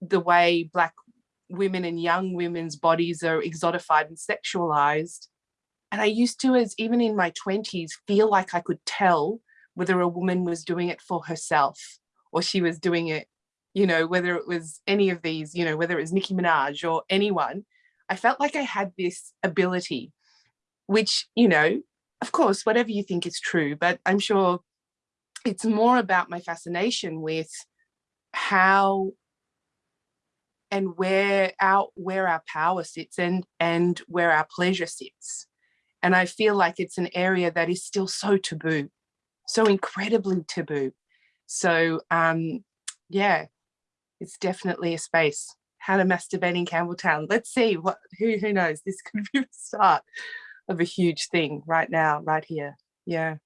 the way black women and young women's bodies are exotified and sexualized. And I used to, as even in my 20s, feel like I could tell whether a woman was doing it for herself or she was doing it, you know, whether it was any of these, you know, whether it was Nicki Minaj or anyone, I felt like I had this ability, which, you know, of course, whatever you think is true, but I'm sure it's more about my fascination with how and where our where our power sits and and where our pleasure sits and i feel like it's an area that is still so taboo so incredibly taboo. So um yeah it's definitely a space. How to masturbate in campbelltown let's see what who who knows? This could be [LAUGHS] the start of a huge thing right now right here. Yeah.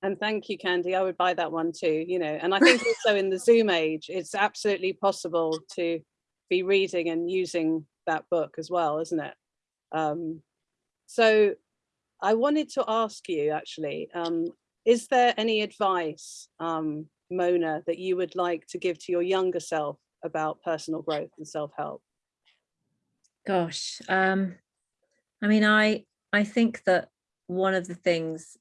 And thank you, Candy. I would buy that one too, you know, and I think also in the [LAUGHS] Zoom age, it's absolutely possible to be reading and using that book as well, isn't it? Um, so I wanted to ask you actually, um, is there any advice, um, Mona, that you would like to give to your younger self about personal growth and self-help? Gosh, um, I mean, I I think that one of the things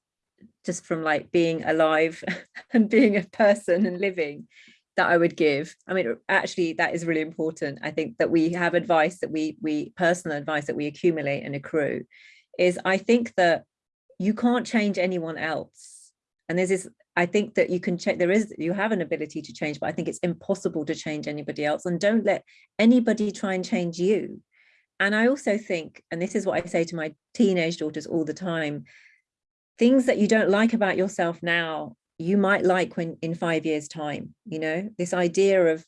just from like being alive [LAUGHS] and being a person and living that I would give. I mean, actually, that is really important. I think that we have advice that we we personal advice that we accumulate and accrue. Is I think that you can't change anyone else, and there's this. I think that you can check. There is you have an ability to change, but I think it's impossible to change anybody else. And don't let anybody try and change you. And I also think, and this is what I say to my teenage daughters all the time, things that you don't like about yourself now you might like when in five years time you know this idea of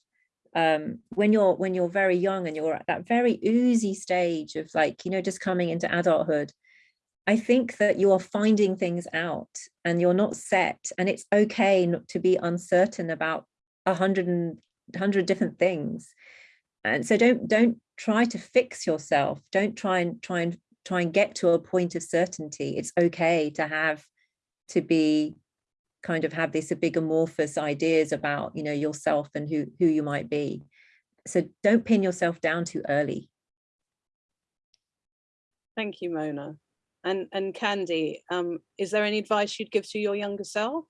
um when you're when you're very young and you're at that very oozy stage of like you know just coming into adulthood i think that you are finding things out and you're not set and it's okay not to be uncertain about a hundred and hundred different things. And so don't don't try to fix yourself. Don't try and try and try and get to a point of certainty. It's okay to have to be kind of have these big amorphous ideas about you know yourself and who who you might be so don't pin yourself down too early Thank you, Mona. And and Candy, um, is there any advice you'd give to your younger self?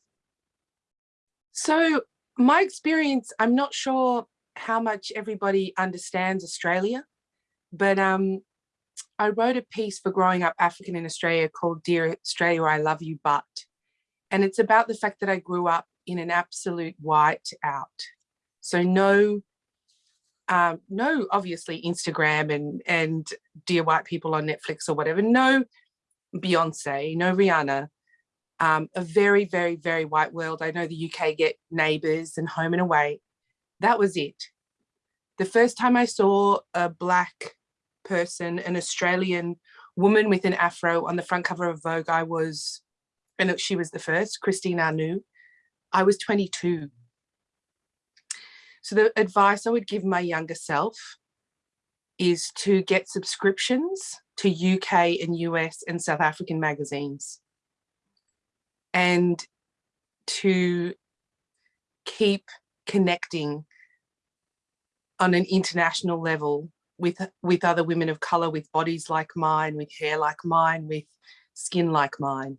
So my experience, I'm not sure how much everybody understands Australia, but um, I wrote a piece for Growing Up African in Australia called Dear Australia, I Love You, But. And it's about the fact that I grew up in an absolute white out. So no, um, no, obviously Instagram and, and Dear White People on Netflix or whatever, no Beyonce, no Rihanna, um, a very, very, very white world. I know the UK get neighbours and home and away. That was it. The first time I saw a black person, an Australian woman with an afro on the front cover of Vogue, I was, and she was the first, Christine Anu. I was 22. So the advice I would give my younger self is to get subscriptions to UK and US and South African magazines and to keep connecting on an international level with with other women of color with bodies like mine with hair like mine with skin like mine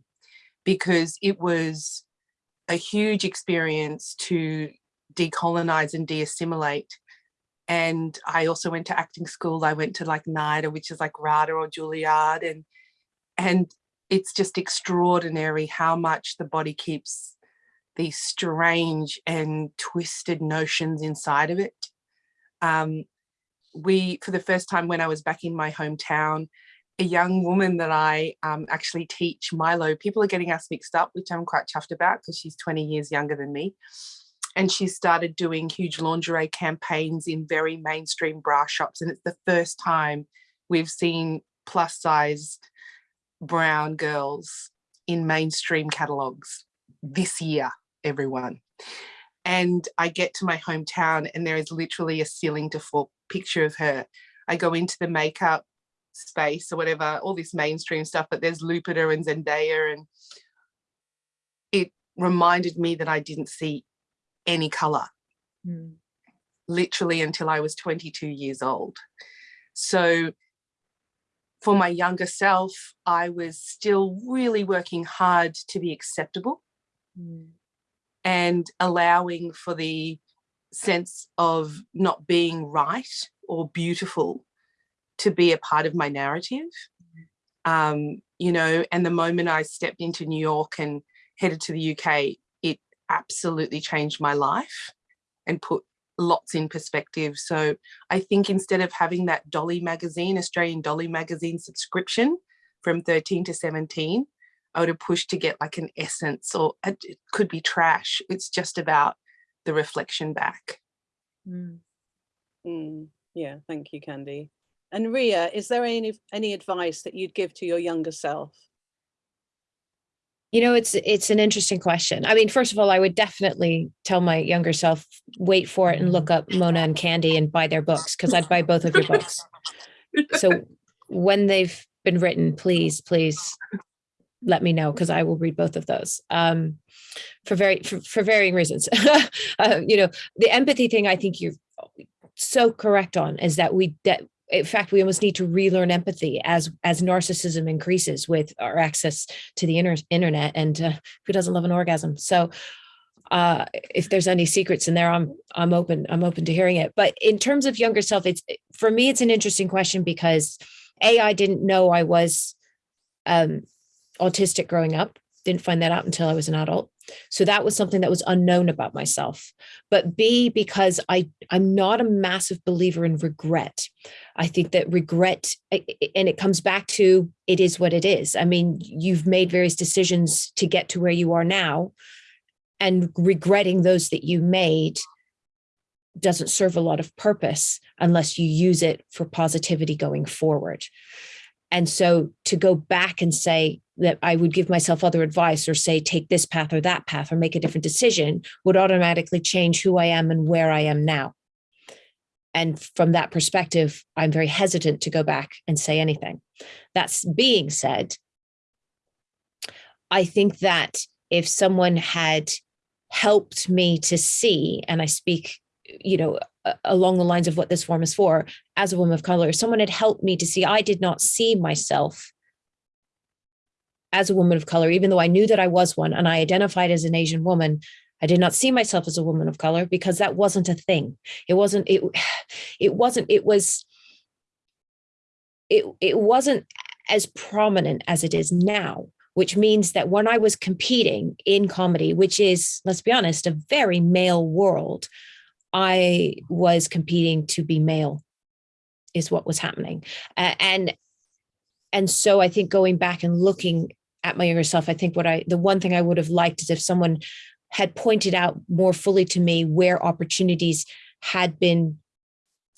because it was a huge experience to decolonize and de-assimilate. And I also went to acting school. I went to like NIDA which is like RADA or Juilliard and and it's just extraordinary how much the body keeps these strange and twisted notions inside of it. Um, we, for the first time when I was back in my hometown, a young woman that I um, actually teach Milo, people are getting us mixed up, which I'm quite chuffed about because she's 20 years younger than me. And she started doing huge lingerie campaigns in very mainstream bra shops. And it's the first time we've seen plus sized brown girls in mainstream catalogs this year, everyone and I get to my hometown and there is literally a ceiling to floor picture of her. I go into the makeup space or whatever, all this mainstream stuff, but there's Lupita and Zendaya and it reminded me that I didn't see any color mm. literally until I was 22 years old. So for my younger self, I was still really working hard to be acceptable. Mm and allowing for the sense of not being right or beautiful to be a part of my narrative. Um, you know, and the moment I stepped into New York and headed to the UK, it absolutely changed my life and put lots in perspective. So I think instead of having that Dolly magazine, Australian Dolly magazine subscription from 13 to 17, I would have pushed to get like an essence or it could be trash. It's just about the reflection back. Mm. Mm. Yeah, thank you, Candy. And Ria, is there any any advice that you'd give to your younger self? You know, it's it's an interesting question. I mean, first of all, I would definitely tell my younger self, wait for it and look up Mona and Candy and buy their books because I'd buy both of your books. So when they've been written, please, please let me know because I will read both of those um, for very for, for varying reasons. [LAUGHS] uh, you know, the empathy thing I think you're so correct on is that we that in fact we almost need to relearn empathy as as narcissism increases with our access to the inter internet and uh, who doesn't love an orgasm. So uh, if there's any secrets in there, I'm I'm open I'm open to hearing it. But in terms of younger self, it's for me it's an interesting question because a I didn't know I was um, autistic growing up. Didn't find that out until I was an adult. So that was something that was unknown about myself. But B, because I, I'm not a massive believer in regret. I think that regret, and it comes back to it is what it is. I mean, you've made various decisions to get to where you are now, and regretting those that you made doesn't serve a lot of purpose unless you use it for positivity going forward. And so to go back and say that I would give myself other advice or say, take this path or that path or make a different decision would automatically change who I am and where I am now. And from that perspective, I'm very hesitant to go back and say anything. That's being said, I think that if someone had helped me to see, and I speak, you know, along the lines of what this form is for, as a woman of color, someone had helped me to see I did not see myself as a woman of color, even though I knew that I was one and I identified as an Asian woman, I did not see myself as a woman of color because that wasn't a thing. It wasn't, it, [SIGHS] it wasn't, it was, it, it wasn't as prominent as it is now, which means that when I was competing in comedy, which is, let's be honest, a very male world, I was competing to be male is what was happening. Uh, and and so I think going back and looking at my younger self, I think what I the one thing I would have liked is if someone had pointed out more fully to me where opportunities had been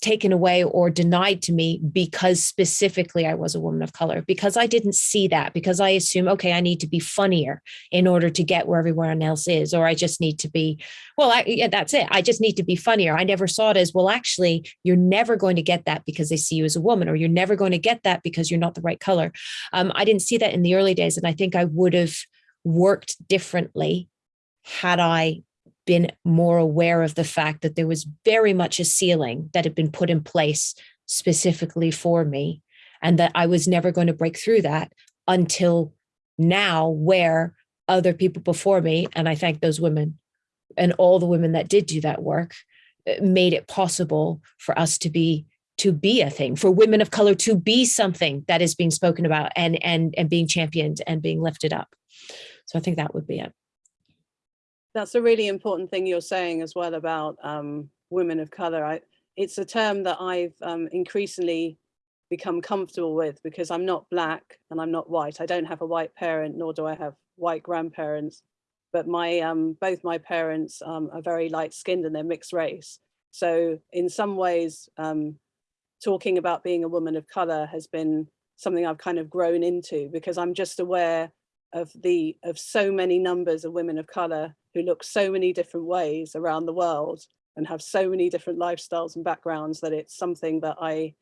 taken away or denied to me because specifically I was a woman of color, because I didn't see that, because I assume, okay, I need to be funnier in order to get where everyone else is, or I just need to be, well, I, yeah, that's it. I just need to be funnier. I never saw it as, well, actually, you're never going to get that because they see you as a woman, or you're never going to get that because you're not the right color. Um, I didn't see that in the early days. And I think I would have worked differently had I been more aware of the fact that there was very much a ceiling that had been put in place specifically for me and that I was never going to break through that until now where other people before me and I thank those women and all the women that did do that work uh, made it possible for us to be to be a thing for women of color to be something that is being spoken about and and and being championed and being lifted up. So i think that would be it that's a really important thing you're saying as well about um, women of color. I, it's a term that I've um, increasingly become comfortable with because I'm not black and I'm not white. I don't have a white parent, nor do I have white grandparents. But my um, both my parents um, are very light skinned and they're mixed race. So in some ways, um, talking about being a woman of color has been something I've kind of grown into because I'm just aware of the of so many numbers of women of color who look so many different ways around the world and have so many different lifestyles and backgrounds that it's something that I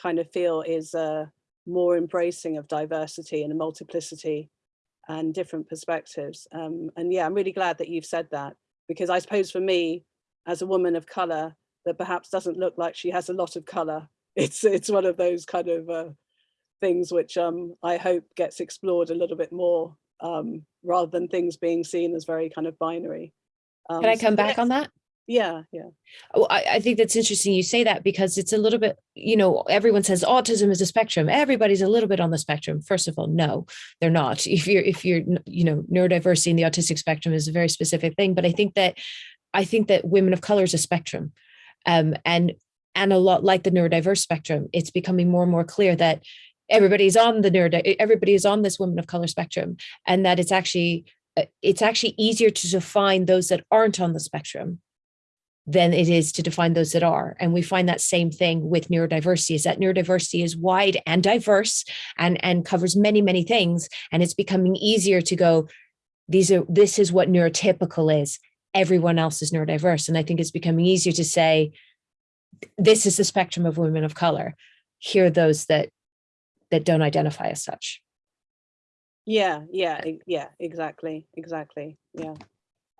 kind of feel is uh, more embracing of diversity and multiplicity and different perspectives. Um, and yeah, I'm really glad that you've said that because I suppose for me, as a woman of color that perhaps doesn't look like she has a lot of color, [LAUGHS] it's it's one of those kind of uh, things which um, I hope gets explored a little bit more um, rather than things being seen as very kind of binary. Um, Can I so come back on that? Yeah, yeah. Well, I, I think that's interesting you say that because it's a little bit, you know, everyone says autism is a spectrum. Everybody's a little bit on the spectrum. First of all, no, they're not. [LAUGHS] If you're, if you're, you know, neurodiversity in the autistic spectrum is a very specific thing. But I think that, I think that women of color is a spectrum. Um, and, and a lot like the neurodiverse spectrum, it's becoming more and more clear that everybody's on the nerd, everybody is on this women of color spectrum and that it's actually, uh, it's actually easier to define those that aren't on the spectrum than it is to define those that are. And we find that same thing with neurodiversity is that neurodiversity is wide and diverse and, and covers many, many things. And it's becoming easier to go, these are, this is what neurotypical is. Everyone else is neurodiverse. And I think it's becoming easier to say, this is the spectrum of women of color. Here are those that, that don't identify as such. Yeah, yeah, yeah, exactly, exactly. Yeah.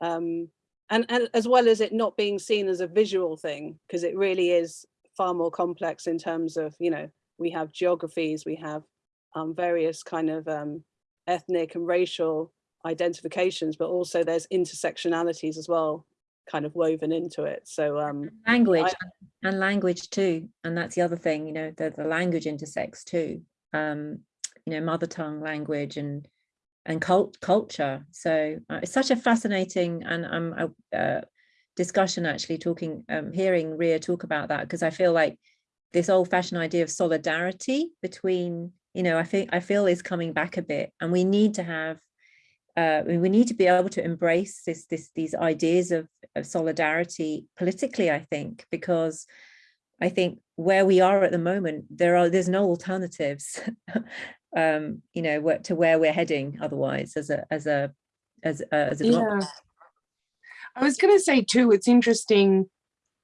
Um, and, and as well as it not being seen as a visual thing, because it really is far more complex in terms of, you know, we have geographies, we have um, various kind of um, ethnic and racial identifications, but also there's intersectionalities as well, kind of woven into it. So um, language and language too. And that's the other thing, you know, the, the language intersects too. Um, you know, mother tongue language and and cult culture. So uh, it's such a fascinating and um, uh, discussion actually talking, um, hearing Ria talk about that because I feel like this old fashioned idea of solidarity between, you know, I think I feel is coming back a bit and we need to have uh, we need to be able to embrace this, this, these ideas of, of solidarity politically, I think, because I think where we are at the moment, there are there's no alternatives, [LAUGHS] um, you know, where, to where we're heading otherwise as a as a as a, as a yeah. I was going to say too, it's interesting,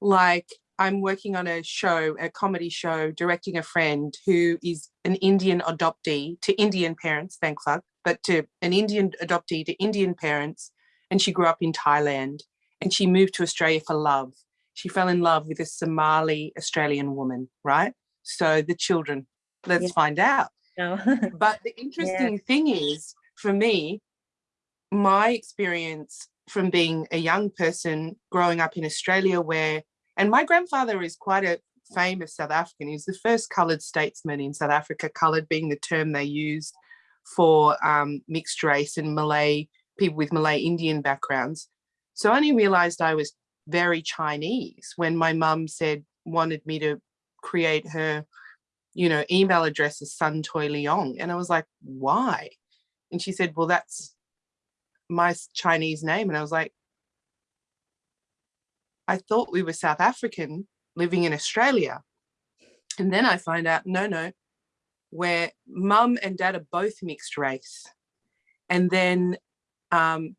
like I'm working on a show, a comedy show, directing a friend who is an Indian adoptee to Indian parents, thank fuck, but to an Indian adoptee to Indian parents. And she grew up in Thailand and she moved to Australia for love. She fell in love with a Somali Australian woman, right? So the children, let's yeah. find out. No. [LAUGHS] but the interesting yeah. thing is, for me, my experience from being a young person growing up in Australia where, and my grandfather is quite a famous South African. He's the first coloured statesman in South Africa, coloured being the term they used for um, mixed race and Malay, people with Malay Indian backgrounds. So I only realized I was very Chinese when my mum said, wanted me to create her, you know, email address as Sun Toy Leong. And I was like, why? And she said, well, that's my Chinese name. And I was like, I thought we were South African living in Australia. And then I find out, no, no, where mum and dad are both mixed race. And then um,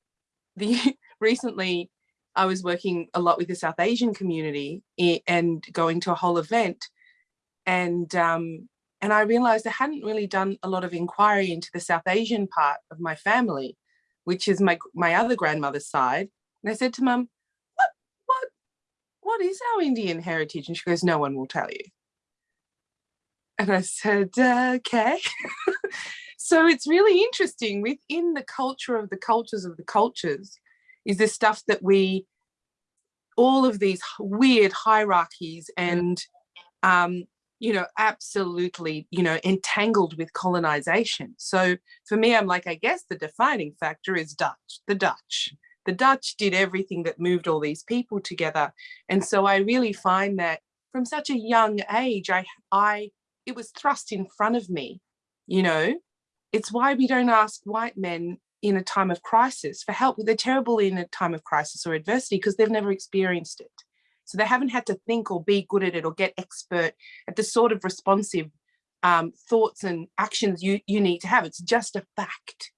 [LAUGHS] the recently I was working a lot with the South Asian community and going to a whole event and um, and I realized I hadn't really done a lot of inquiry into the South Asian part of my family which is my my other grandmother's side. And I said to mum, what, what, what is our Indian heritage? And she goes, no one will tell you. And I said, okay. [LAUGHS] so it's really interesting within the culture of the cultures of the cultures is this stuff that we, all of these weird hierarchies and um, you know, absolutely, you know, entangled with colonization. So for me, I'm like, I guess the defining factor is Dutch, the Dutch. The Dutch did everything that moved all these people together. And so I really find that from such a young age, I, I, it was thrust in front of me, you know, it's why we don't ask white men in a time of crisis for help. They're terrible in a time of crisis or adversity because they've never experienced it. So they haven't had to think or be good at it or get expert at the sort of responsive um, thoughts and actions you, you need to have. It's just a fact.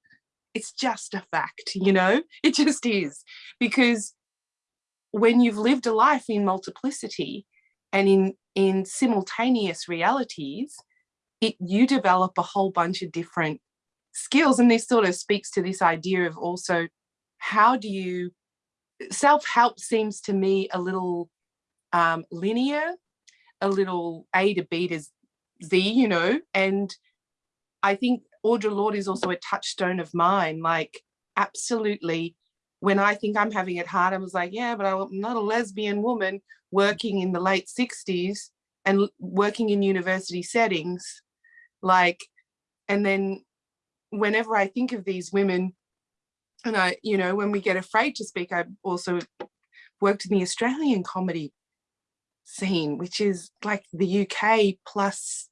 It's just a fact, you know, [LAUGHS] it just is. Because when you've lived a life in multiplicity and in, in simultaneous realities, it, you develop a whole bunch of different skills. And this sort of speaks to this idea of also, how do you, self-help seems to me a little um, linear, a little A to B to Z, you know, and I think Audre Lorde is also a touchstone of mine, like absolutely when I think I'm having it hard, I was like, yeah, but I'm not a lesbian woman working in the late 60s and working in university settings. Like, and then whenever I think of these women, and I, you know, when we get afraid to speak, I also worked in the Australian comedy scene, which is like the UK plus,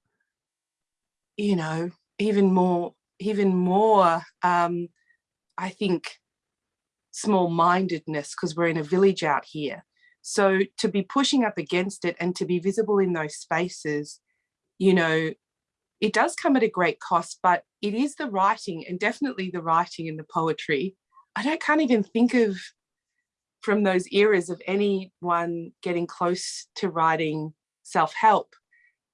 you know, even more, even more, um, I think, small-mindedness because we're in a village out here. So to be pushing up against it and to be visible in those spaces, you know, it does come at a great cost, but it is the writing and definitely the writing and the poetry. I don't can't even think of from those eras of anyone getting close to writing self-help.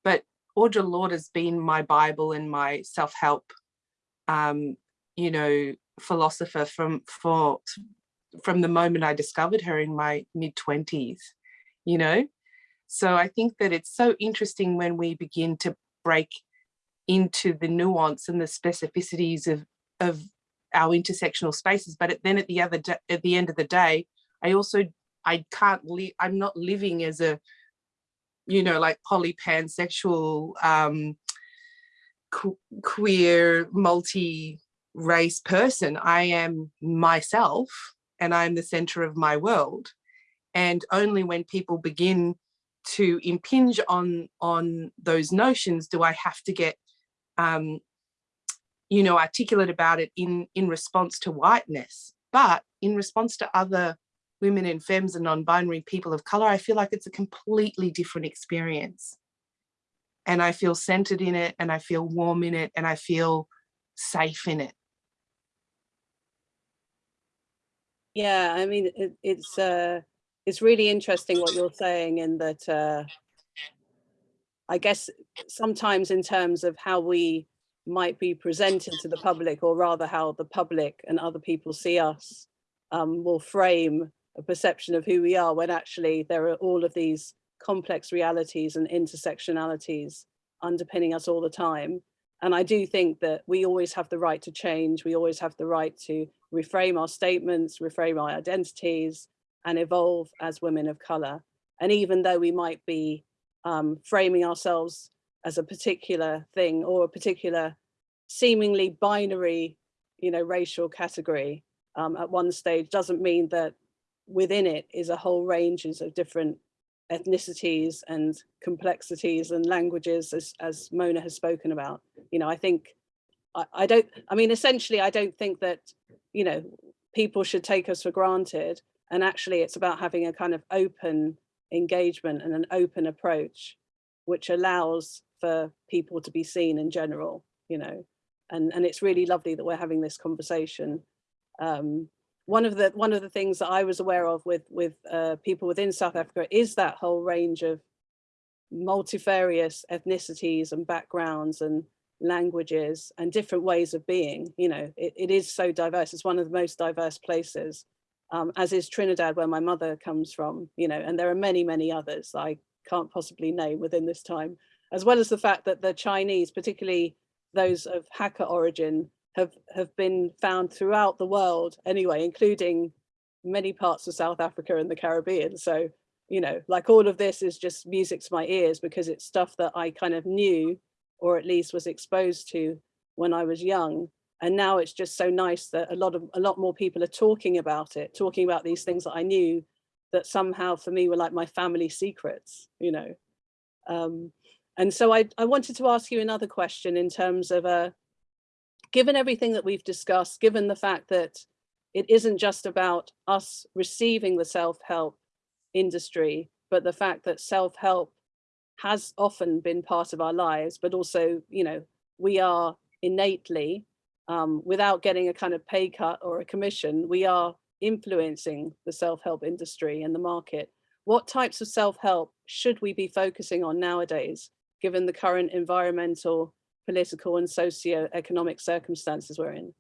But Audre Lorde has been my Bible and my self-help, um, you know, philosopher from for from the moment I discovered her in my mid 20s, you know. So I think that it's so interesting when we begin to break into the nuance and the specificities of of our intersectional spaces. But then at the other at the end of the day, I also I can't live. I'm not living as a, you know, like poly pansexual, um, queer, multi race person. I am myself, and I'm the center of my world. And only when people begin to impinge on on those notions do I have to get um, you know, articulate about it in, in response to whiteness, but in response to other women and femmes and non-binary people of color, I feel like it's a completely different experience. And I feel centered in it and I feel warm in it and I feel safe in it. Yeah, I mean, it, it's uh, it's really interesting what you're saying in that uh, I guess sometimes in terms of how we might be presented to the public or rather how the public and other people see us um, will frame a perception of who we are when actually there are all of these complex realities and intersectionalities underpinning us all the time. And I do think that we always have the right to change. We always have the right to reframe our statements, reframe our identities and evolve as women of color. And even though we might be um, framing ourselves as a particular thing or a particular seemingly binary, you know, racial category um, at one stage doesn't mean that within it is a whole ranges of different ethnicities and complexities and languages as, as Mona has spoken about. You know, I think, I, I don't, I mean, essentially, I don't think that, you know, people should take us for granted. And actually it's about having a kind of open engagement and an open approach, which allows for people to be seen in general, you know, and, and it's really lovely that we're having this conversation. Um, one of the one of the things that I was aware of with with uh, people within South Africa is that whole range of multifarious ethnicities and backgrounds and languages and different ways of being. You know, it, it is so diverse. It's one of the most diverse places, um, as is Trinidad, where my mother comes from. You know, and there are many, many others I can't possibly name within this time as well as the fact that the Chinese, particularly those of Hakka origin, have, have been found throughout the world anyway, including many parts of South Africa and the Caribbean. So, you know, like all of this is just music to my ears because it's stuff that I kind of knew or at least was exposed to when I was young. And now it's just so nice that a lot of a lot more people are talking about it, talking about these things that I knew that somehow for me were like my family secrets, you know. Um, and so I, I wanted to ask you another question in terms of, uh, given everything that we've discussed, given the fact that it isn't just about us receiving the self-help industry, but the fact that self-help has often been part of our lives, but also, you know, we are innately, um, without getting a kind of pay cut or a commission, we are influencing the self-help industry and the market. What types of self-help should we be focusing on nowadays given the current environmental, political and socio-economic circumstances we're in?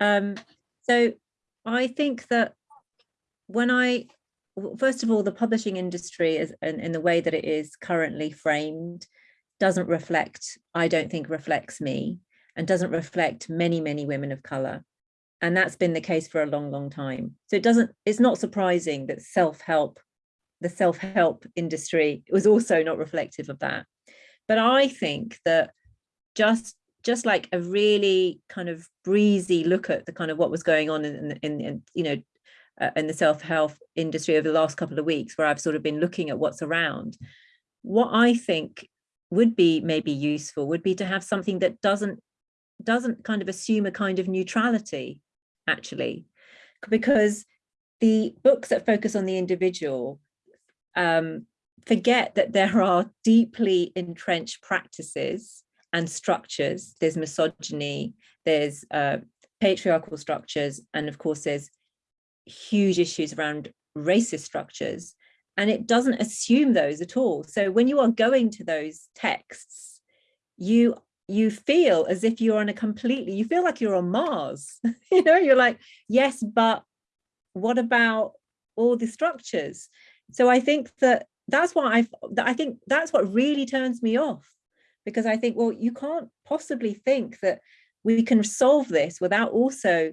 Um, so I think that when I, first of all, the publishing industry is in, in the way that it is currently framed doesn't reflect, I don't think reflects me and doesn't reflect many, many women of color. And that's been the case for a long, long time. So it doesn't, it's not surprising that self-help, the self-help industry was also not reflective of that. But I think that just just like a really kind of breezy look at the kind of what was going on in, in, in you know, uh, in the self-help industry over the last couple of weeks, where I've sort of been looking at what's around. What I think would be maybe useful would be to have something that doesn't doesn't kind of assume a kind of neutrality, actually, because the books that focus on the individual um, forget that there are deeply entrenched practices and structures. There's misogyny, there's uh, patriarchal structures, and of course there's huge issues around racist structures. And it doesn't assume those at all. So when you are going to those texts, you you feel as if you're on a completely, you feel like you're on Mars. [LAUGHS] you know, you're like, yes, but what about all the structures? So I think that that's what I've, I think that's what really turns me off because I think, well, you can't possibly think that we can solve this without also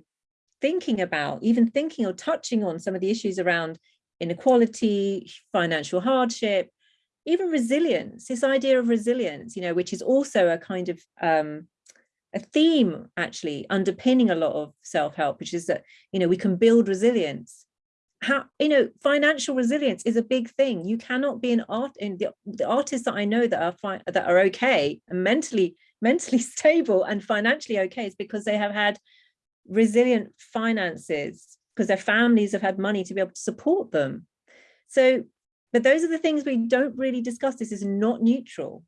thinking about, even thinking or touching on some of the issues around inequality, financial hardship, even resilience, this idea of resilience, you know, which is also a kind of um, a theme actually underpinning a lot of self-help, which is that, you know, we can build resilience. How, you know, financial resilience is a big thing. You cannot be an art in the, the artists that I know that are fine, that are okay and mentally, [LAUGHS] mentally stable and financially okay is because they have had resilient finances because their families have had money to be able to support them. So, but those are the things we don't really discuss. This is not neutral.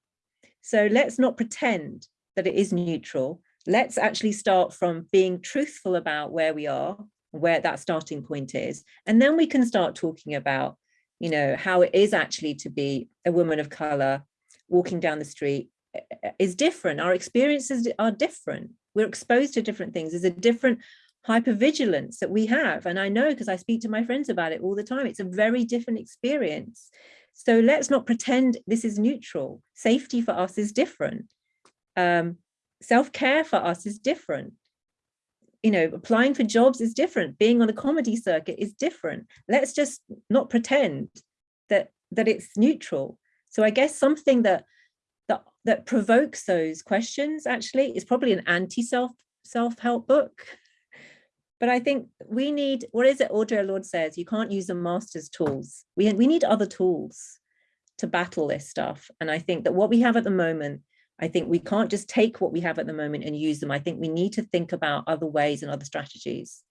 So let's not pretend that it is neutral. Let's actually start from being truthful about where we are, where that starting point is. And then we can start talking about, you know, how it is actually to be a woman of color walking down the street eh, eh, is different. Our experiences are different. We're exposed to different things. There's a different hypervigilance that we have. And I know because I speak to my friends about it all the time. It's a very different experience. So let's not pretend this is neutral. Safety for us is different. Um, Self-care for us is different. You know, applying for jobs is different. Being on a comedy circuit is different. Let's just not pretend that that it's neutral. So I guess something that that that provokes those questions actually is probably an anti-self self-help book but I think we need, what is it Audre Lorde says, you can't use the master's tools. We, we need other tools to battle this stuff. And I think that what we have at the moment, I think we can't just take what we have at the moment and use them. I think we need to think about other ways and other strategies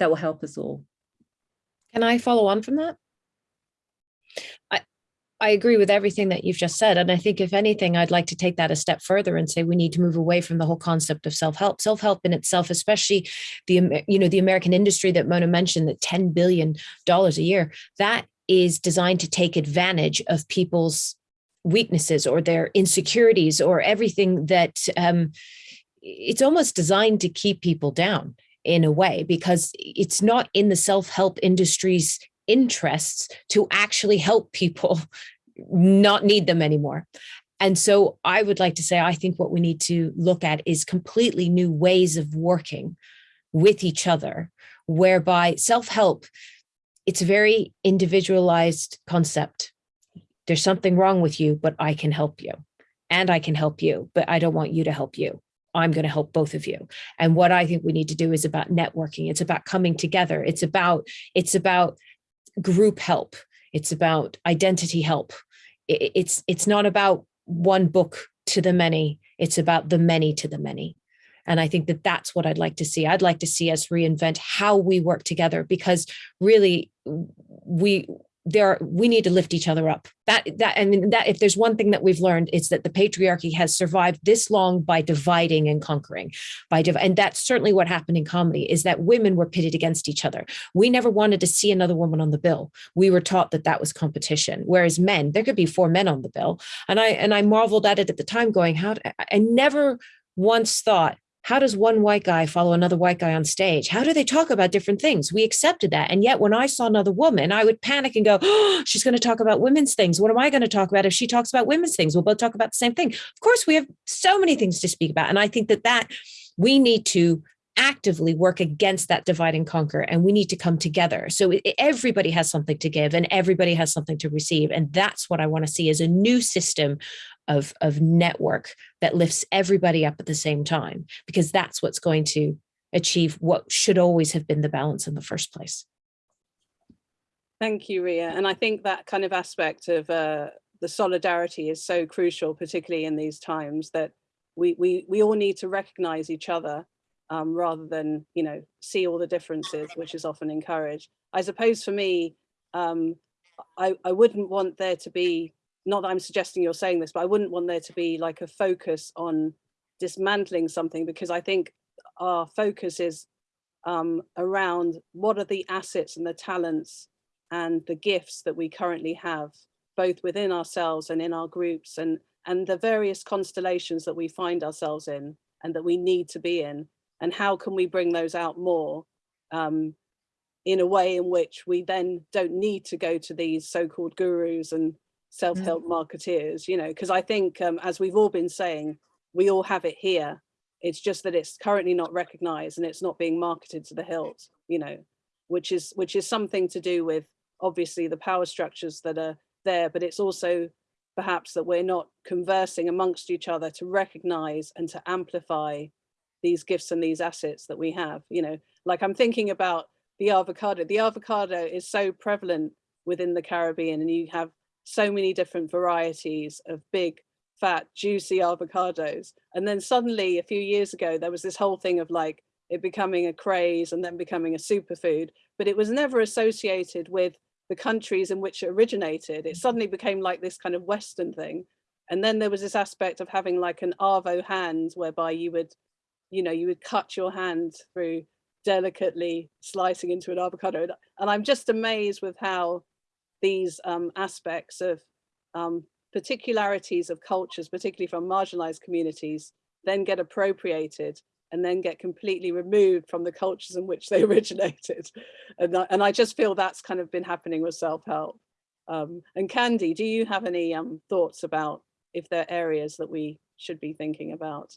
that will help us all. Can I follow on from that? I, I agree with everything that you've just said. And I think if anything, I'd like to take that a step further and say we need to move away from the whole concept of self-help. Self-help in itself, especially the, you know, the American industry that Mona mentioned, that $10 billion a year, that is designed to take advantage of people's weaknesses or their insecurities or everything that um, it's almost designed to keep people down in a way because it's not in the self-help industry's interests to actually help people [LAUGHS] not need them anymore. And so I would like to say, I think what we need to look at is completely new ways of working with each other, whereby self-help, it's a very individualized concept. There's something wrong with you, but I can help you. And I can help you, but I don't want you to help you. I'm going to help both of you. And what I think we need to do is about networking. It's about coming together. It's about, it's about group help. It's about identity help. It's, it's not about one book to the many. It's about the many to the many. And I think that that's what I'd like to see. I'd like to see us reinvent how we work together because really we there we need to lift each other up. That that and that if there's one thing that we've learned it's that the patriarchy has survived this long by dividing and conquering. By div and that's certainly what happened in comedy is that women were pitted against each other. We never wanted to see another woman on the bill. We were taught that that was competition whereas men there could be four men on the bill. And i and i marveled at it at the time going how i never once thought how does one white guy follow another white guy on stage? How do they talk about different things? We accepted that. And yet when I saw another woman, I would panic and go, oh, [GASPS] she's going to talk about women's things. What am I going to talk about if she talks about women's things? We'll both talk about the same thing. Of course, we have so many things to speak about. And I think that that we need to actively work against that divide and conquer and we need to come together so everybody has something to give and everybody has something to receive and that's what i want to see is a new system of, of network that lifts everybody up at the same time, because that's what's going to achieve what should always have been the balance in the first place. Thank you, Ria. And I think that kind of aspect of uh, the solidarity is so crucial, particularly in these times that we, we, we all need to recognize each other um, rather than, you know, see all the differences, which is often encouraged. I suppose for me, um, I, I wouldn't want there to be not that I'm suggesting you're saying this, but I wouldn't want there to be like a focus on dismantling something because I think our focus is um, around what are the assets and the talents and the gifts that we currently have, both within ourselves and in our groups and, and the various constellations that we find ourselves in and that we need to be in. And how can we bring those out more um, in a way in which we then don't need to go to these so-called gurus and self-help mm. marketeers, you know, because I think um, as we've all been saying, we all have it here. It's just that it's currently not recognized and it's not being marketed to the hilt, you know, which is which is something to do with obviously the power structures that are there, but it's also perhaps that we're not conversing amongst each other to recognize and to amplify these gifts and these assets that we have, you know, like I'm thinking about the avocado. The avocado is so prevalent within the Caribbean and you have so many different varieties of big, fat, juicy avocados. And then suddenly a few years ago, there was this whole thing of like it becoming a craze and then becoming a superfood, but it was never associated with the countries in which it originated. It mm-hmm. suddenly became like this kind of Western thing. And then there was this aspect of having like an avo hand whereby you would, you know, you would cut your hand through delicately slicing into an avocado. And I'm just amazed with how these um, aspects of um, particularities of cultures, particularly from marginalized communities, then get appropriated and then get completely removed from the cultures in which they [LAUGHS] originated. And, I, and I just feel that's kind of been happening with self-help. Um, and Candy, do you have any um, thoughts about if there are areas that we should be thinking about?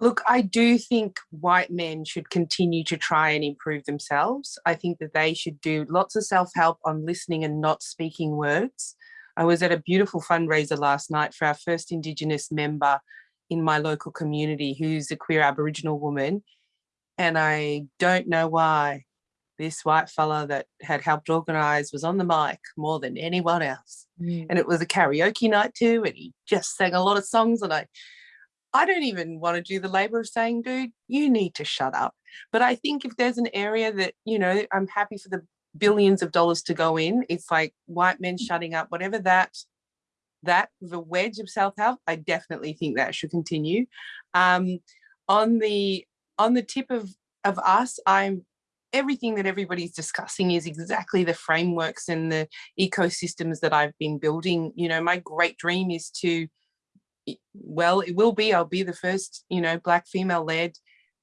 Look, I do think white men should continue to try and improve themselves. I think that they should do lots of self-help on listening and not speaking words. I was at a beautiful fundraiser last night for our first Indigenous member in my local community who's a queer Aboriginal woman. And I don't know why this white fella that had helped organize was on the mic more than anyone else. Mm. And it was a karaoke night too. And he just sang a lot of songs and I, I don't even want to do the labor of saying, dude, you need to shut up. But I think if there's an area that, you know, I'm happy for the billions of dollars to go in, it's like white men shutting up, whatever that that the wedge of self-help i definitely think that should continue. Um, on the on the tip of of us i'm everything that everybody's discussing is exactly the frameworks and the ecosystems that i've been building. You know my great dream is to well it will be. I'll be the first you know black female led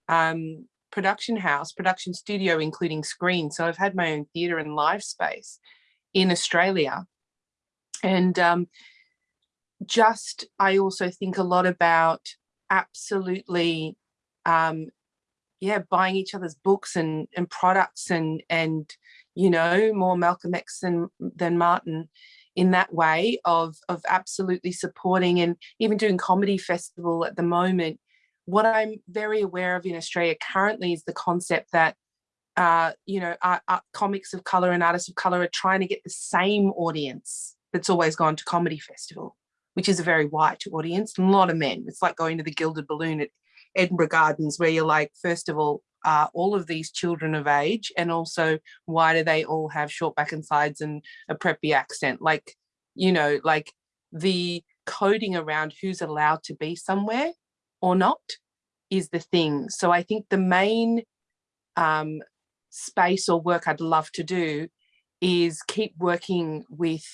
um, production house production studio including screen. So i've had my own theater and live space in australia. And um, just I also think a lot about absolutely um yeah buying each other's books and and products and and you know more Malcolm X than than Martin in that way of of absolutely supporting and even doing comedy festival at the moment what I'm very aware of in Australia currently is the concept that uh, you know, comics of color and artists of color are trying to get the same audience that's always gone to comedy festival which is a very white audience, a lot of men. It's like going to the Gilded Balloon Edinburgh Gardens, where you're like, first of all, are all of these children of age? And also, why do they all have short back and sides and a preppy accent? Like, you know, like the coding around who's allowed to be somewhere or not is the thing. So I think the main um, space or work I'd love to do is keep working with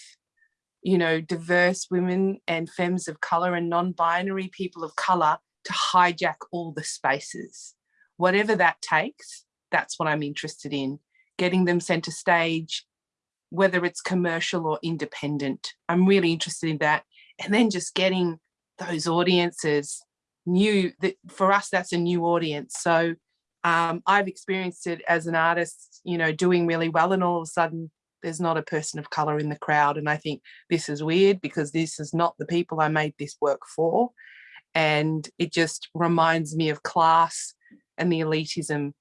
you know, diverse women and femmes of color and non-binary people of color to hijack all the spaces. Whatever that takes, that's what I'm interested in. Getting them center stage, whether it's commercial or independent. I'm really interested in that. And then just getting those audiences new, that for us, that's a new audience. So um, I've experienced it as an artist, you know, doing really well and all of a sudden there's not a person of color in the crowd. And I think this is weird because this is not the people I made this work for. And it just reminds me of class and the elitism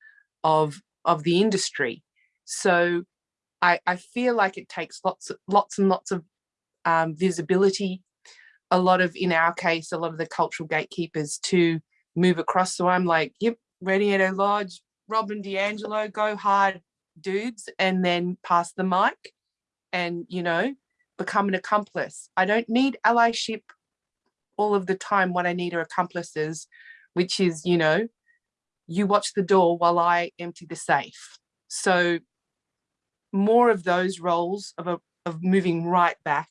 of, of the industry. So I, I feel like it takes lots, lots and lots of um, visibility, a lot of, in our case, a lot of the cultural gatekeepers to move across. So I'm like, yep, Reni Eddo-Lodge, Robin DiAngelo, go hard, dudes and then pass the mic and, you know, become an accomplice. I don't need allyship all of the time. What I need are accomplices, which is, you know, you watch the door while I empty the safe. So more of those roles of, a, of moving right back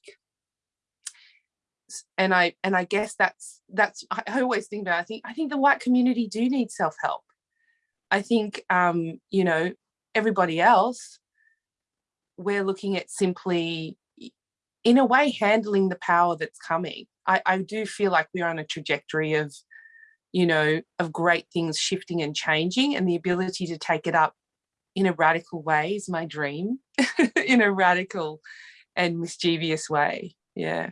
and I and I guess that's that's I always think about I think I think the white community do need self-help. I think um, you know, everybody else, we're looking at simply, in a way, handling the power that's coming. I, I do feel like we're on a trajectory of you know, of great things shifting and changing and the ability to take it up in a radical way is my dream, [LAUGHS] in a radical and mischievous way. Yeah.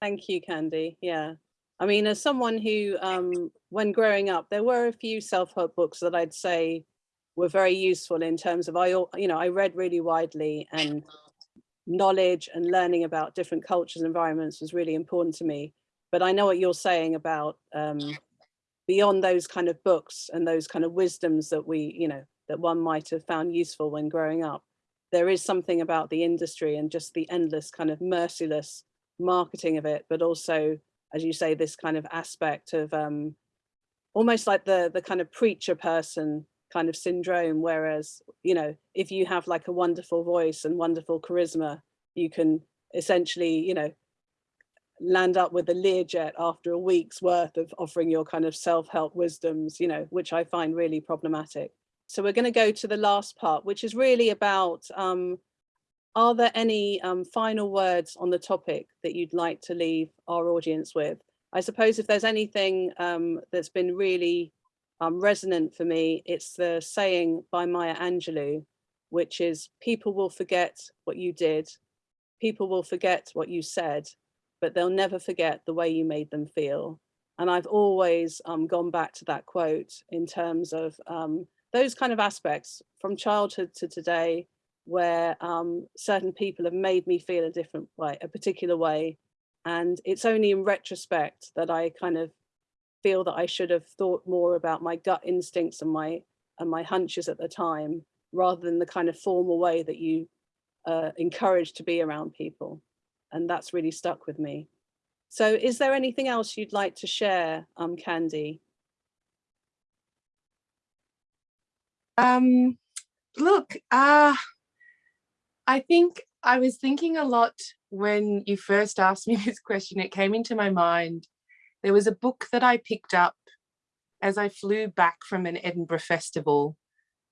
Thank you, Candy. Yeah. I mean, as someone who, um, when growing up, there were a few self-help books that I'd say were very useful in terms of, I, you know, I read really widely and knowledge and learning about different cultures and environments was really important to me. But I know what you're saying about um, beyond those kind of books and those kind of wisdoms that we, you know, that one might have found useful when growing up. There is something about the industry and just the endless kind of merciless marketing of it, but also, as you say, this kind of aspect of um, almost like the the kind of preacher person kind of syndrome. Whereas, you know, if you have like a wonderful voice and wonderful charisma, you can essentially, you know, land up with a Learjet after a week's worth of offering your kind of self-help wisdoms, you know, which I find really problematic. So we're going to go to the last part, which is really about, um, are there any um, final words on the topic that you'd like to leave our audience with? I suppose if there's anything um, that's been really um, resonant for me, it's the saying by Maya Angelou, which is people will forget what you did, people will forget what you said, but they'll never forget the way you made them feel. And I've always um, gone back to that quote in terms of um, those kind of aspects from childhood to today, where um, certain people have made me feel a different way, a particular way. And it's only in retrospect that I kind of feel that I should have thought more about my gut instincts and my and my hunches at the time, rather than the kind of formal way that you uh, encourage to be around people. And that's really stuck with me. So is there anything else you'd like to share, um, Candy? Um, look, uh, I think I was thinking a lot when you first asked me [LAUGHS] this question, it came into my mind. There was a book that I picked up as I flew back from an Edinburgh festival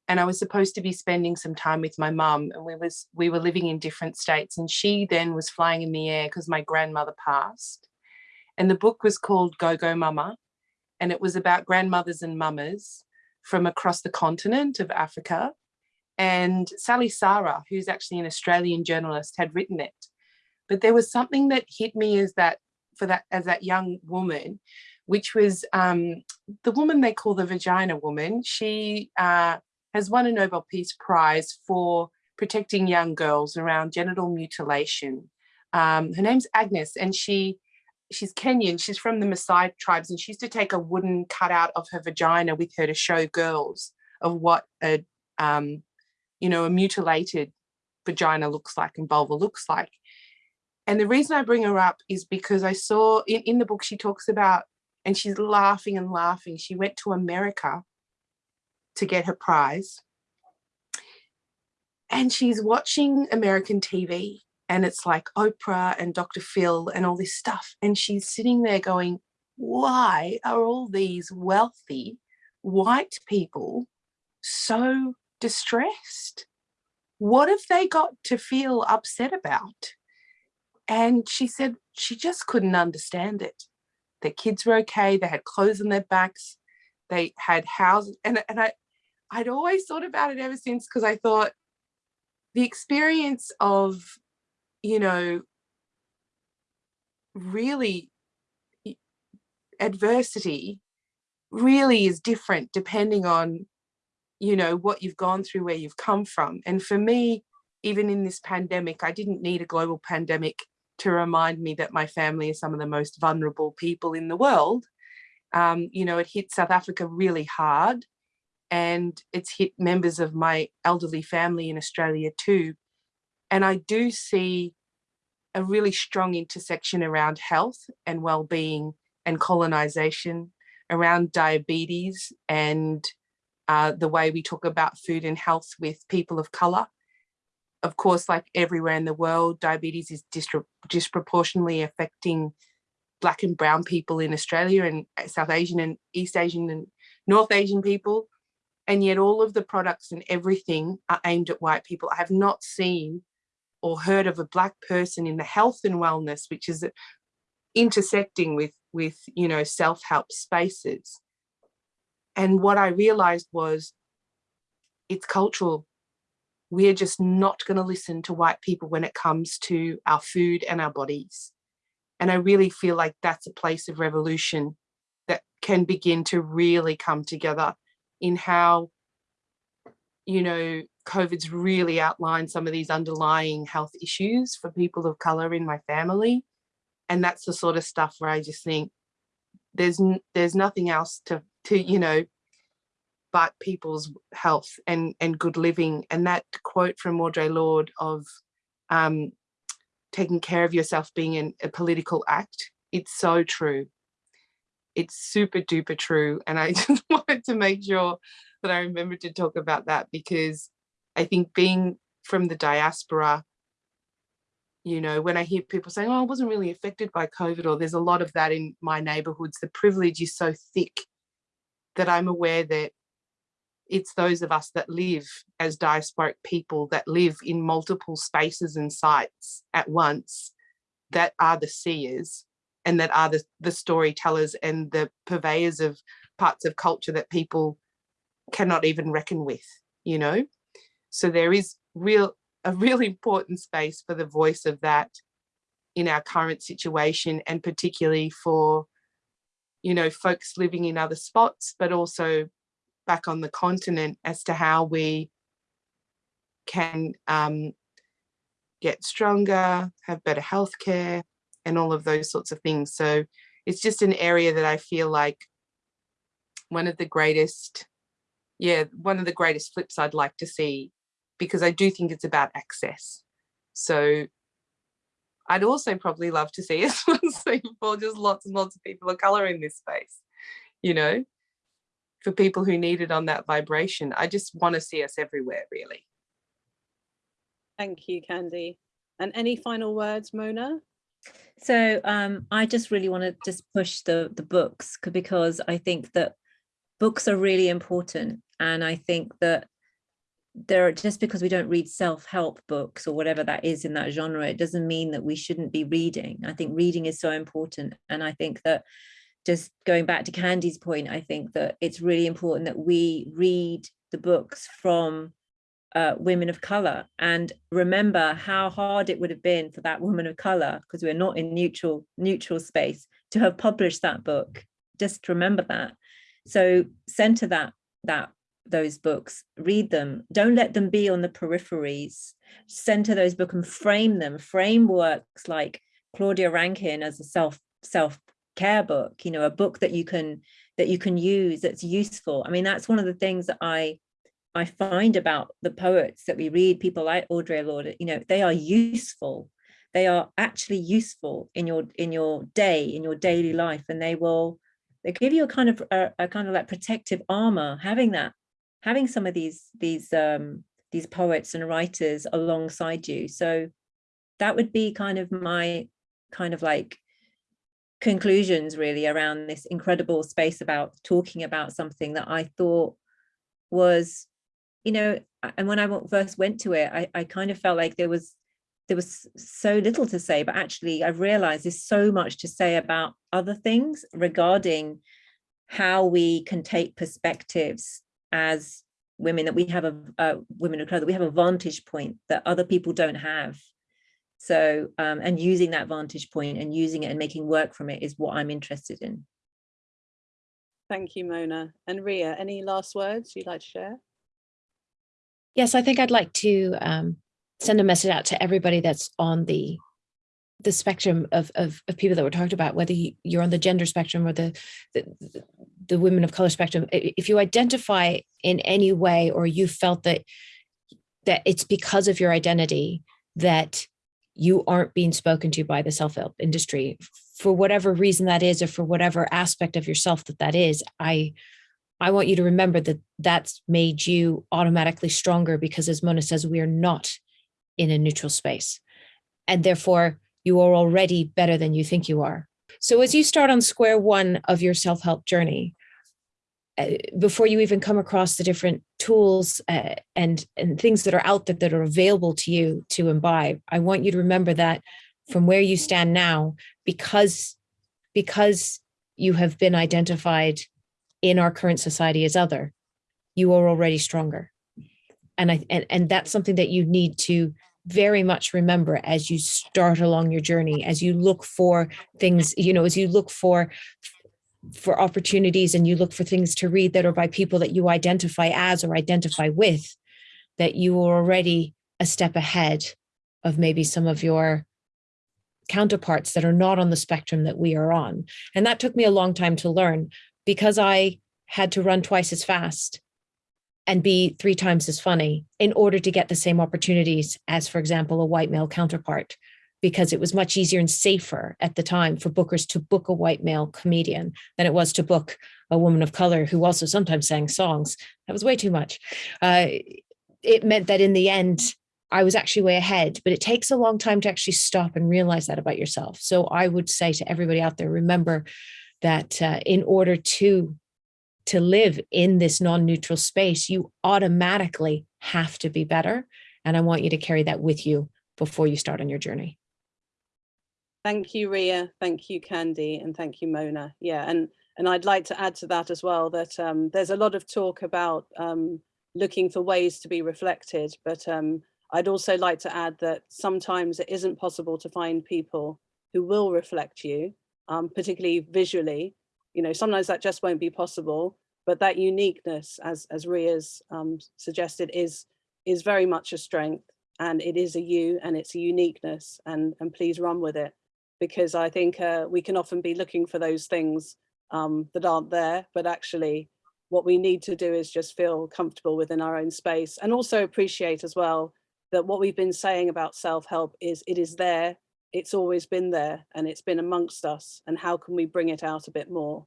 and I was supposed to be spending some time with my mum and we was we were living in different states and she then was flying in the air because my grandmother passed and the book was called Gogo Mama and it was about grandmothers and mamas from across the continent of Africa. And Sally Sara who's actually an Australian journalist, had written it. But there was something that hit me as that for that as that young woman, which was um, the woman they call the vagina woman. She uh, has won a Nobel Peace Prize for protecting young girls around genital mutilation. Um, her name's Agnes, and she she's Kenyan, she's from the Maasai tribes, and she used to take a wooden cutout of her vagina with her to show girls of what a, um, you know, a mutilated vagina looks like and vulva looks like. And the reason I bring her up is because I saw in, in the book she talks about, and she's laughing and laughing, she went to America to get her prize. And she's watching American TV and it's like Oprah and Dr. Phil and all this stuff. And she's sitting there going, why are all these wealthy white people so distressed? What have they got to feel upset about? And she said she just couldn't understand it. Their kids were okay, they had clothes on their backs, they had houses. And, and I, I'd always thought about it ever since because I thought the experience of you know, really adversity really is different depending on, you know, what you've gone through, where you've come from. And for me, even in this pandemic, I didn't need a global pandemic to remind me that my family is some of the most vulnerable people in the world. Um, you know, it hit South Africa really hard and it's hit members of my elderly family in Australia too. And I do see a really strong intersection around health and well-being and colonization, around diabetes and uh, the way we talk about food and health with people of color. Of course, like everywhere in the world, diabetes is disproportionately affecting black and brown people in Australia and uh, South Asian and East Asian and North Asian people. And yet all of the products and everything are aimed at white people. I have not seen or heard of a black person in the health and wellness, which is uh, intersecting with, with, you know, self-help spaces. And what I realized was it's cultural. We're just not going to listen to white people when it comes to our food and our bodies. And I really feel like that's a place of revolution that can begin to really come together in how, you know, COVID's really outlined some of these underlying health issues for people of color in my family. And that's the sort of stuff where I just think there's there's nothing else to to you know but people's health and and good living. And that quote from Audre Lorde of um, taking care of yourself being an, a political act it's so true. It's super duper true. And I [LAUGHS] just wanted to make sure that I remembered to talk about that because I think being from the diaspora you know, when I hear people saying, oh, I wasn't really affected by COVID, or there's a lot of that in my neighborhoods, the privilege is so thick that I'm aware that it's those of us that live as diasporic people that live in multiple spaces and sites at once that are the seers and that are the, the storytellers and the purveyors of parts of culture that people cannot even reckon with, you know? So there is real a really [LAUGHS] important space for the voice of that in our current situation and particularly for you know folks living in other spots but also back on the continent as to how we can um, get stronger have better health care and all of those sorts of things so it's just an area that I feel like one of the greatest yeah one of the greatest flips I'd like to see because I do think it's about access. So I'd also probably love to see [LAUGHS] us see for just lots and lots of people of color in this space, you know, for people who need it on that vibration. I just want to see us everywhere, really. Thank you, Candy. And any final words, Mona? So um, I just really want to just push the the books because I think that books are really important, and I think that there are just because we don't read self-help books or whatever that is in that genre it doesn't mean that we shouldn't be reading i think reading is so important and i think that just going back to candy's point i think that it's really important that we read the books from uh, women of color and remember how hard it would have been for that woman of color because we're not in neutral neutral space to have published that book. Just remember that. So center that that those books, read them, don't let them be on the peripheries, center those books and frame them, frameworks like Claudia Rankine as a self self care book, you know, a book that you can that you can use that's useful. I mean, that's one of the things that I I find about the poets that we read, people like Audre Lorde, you know, they are useful. They are actually useful in your in your day, in your daily life, and they will they give you a kind of a, a kind of like protective armor having that having some of these these um, these poets and writers alongside you. So that would be kind of my kind of like conclusions really around this incredible space about talking about something that I thought was, you know, and when I first went to it, I, I kind of felt like there was there was so little to say, but actually I've realized there's so much to say about other things regarding how we can take perspectives as women that we have a uh, women of color that we have a vantage point that other people don't have so um, and using that vantage point and using it and making work from it is what i'm interested in. Thank you mona. And ria any last words you'd like to share? Yes i think i'd like to um, send a message out to everybody that's on the the spectrum of, of, of people that were talked about, whether you're on the gender spectrum or the, the, the women of color spectrum, if you identify in any way or you felt that that it's because of your identity that you aren't being spoken to by the self-help industry. For whatever reason that is or for whatever aspect of yourself that that is i i want you to remember that that's made you automatically stronger because as mona says we are not in a neutral space. And therefore you are already better than you think you are. So as you start on square one of your self-help journey, before you even come across the different tools uh, and and things that are out there that are available to you to imbibe, I want you to remember that from where you stand now, because because you have been identified in our current society as other, you are already stronger. And I and, and that's something that you need to very much remember as you start along your journey, as you look for things, you know, as you look for for opportunities and you look for things to read that are by people that you identify as or identify with, that you are already a step ahead of maybe some of your counterparts that are not on the spectrum that we are on. And that took me a long time to learn because I had to run twice as fast and be three times as funny in order to get the same opportunities as, for example, a white male counterpart, because it was much easier and safer at the time for bookers to book a white male comedian than it was to book a woman of color who also sometimes sang songs. That was way too much. Uh, it meant that in the end, I was actually way ahead, but it takes a long time to actually stop and realize that about yourself. So I would say to everybody out there, remember that uh, in order to to live in this non-neutral space, you automatically have to be better. And I want you to carry that with you before you start on your journey. Thank you, Ria. Thank you, Candy, and thank you, Mona. Yeah, and and I'd like to add to that as well that um, there's a lot of talk about um, looking for ways to be reflected, but um, I'd also like to add that sometimes it isn't possible to find people who will reflect you, um, particularly visually. You know, sometimes that just won't be possible, but that uniqueness, as as Ria's um, suggested, is is very much a strength, and it is a you, and it's a uniqueness, and and please run with it, because I think uh, we can often be looking for those things um, that aren't there, but actually what we need to do is just feel comfortable within our own space and also appreciate as well that what we've been saying about self-help is it is there, it's always been there and it's been amongst us and how can we bring it out a bit more?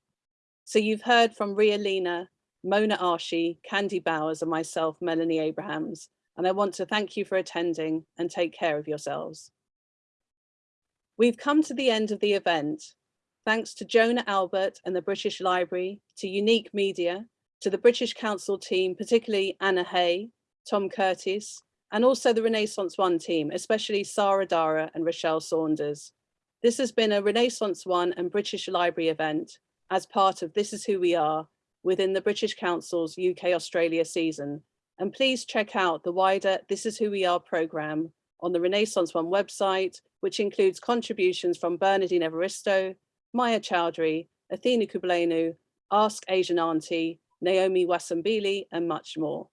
So you've heard from Ria Lina, Mona Arshi, Candy Bowers and myself, Melanie Abrahams, and I want to thank you for attending and take care of yourselves. We've come to the end of the event. Thanks to Jonah Albert and the British Library, to Unique Media, to the British Council team, particularly Anna Hay, Tom Curtis, and also the Renaissance One team, especially Sarah Dara and Rochelle Saunders. This has been a Renaissance One and British Library event as part of This Is Who We Are within the British Council's UK Australia season. And please check out the wider This Is Who We Are programme on the Renaissance One website, which includes contributions from Bernardine Evaristo, Maya Chowdhry, Athena Kugblenu, Ask Asian Auntie, Naomi Wasambili, and much more.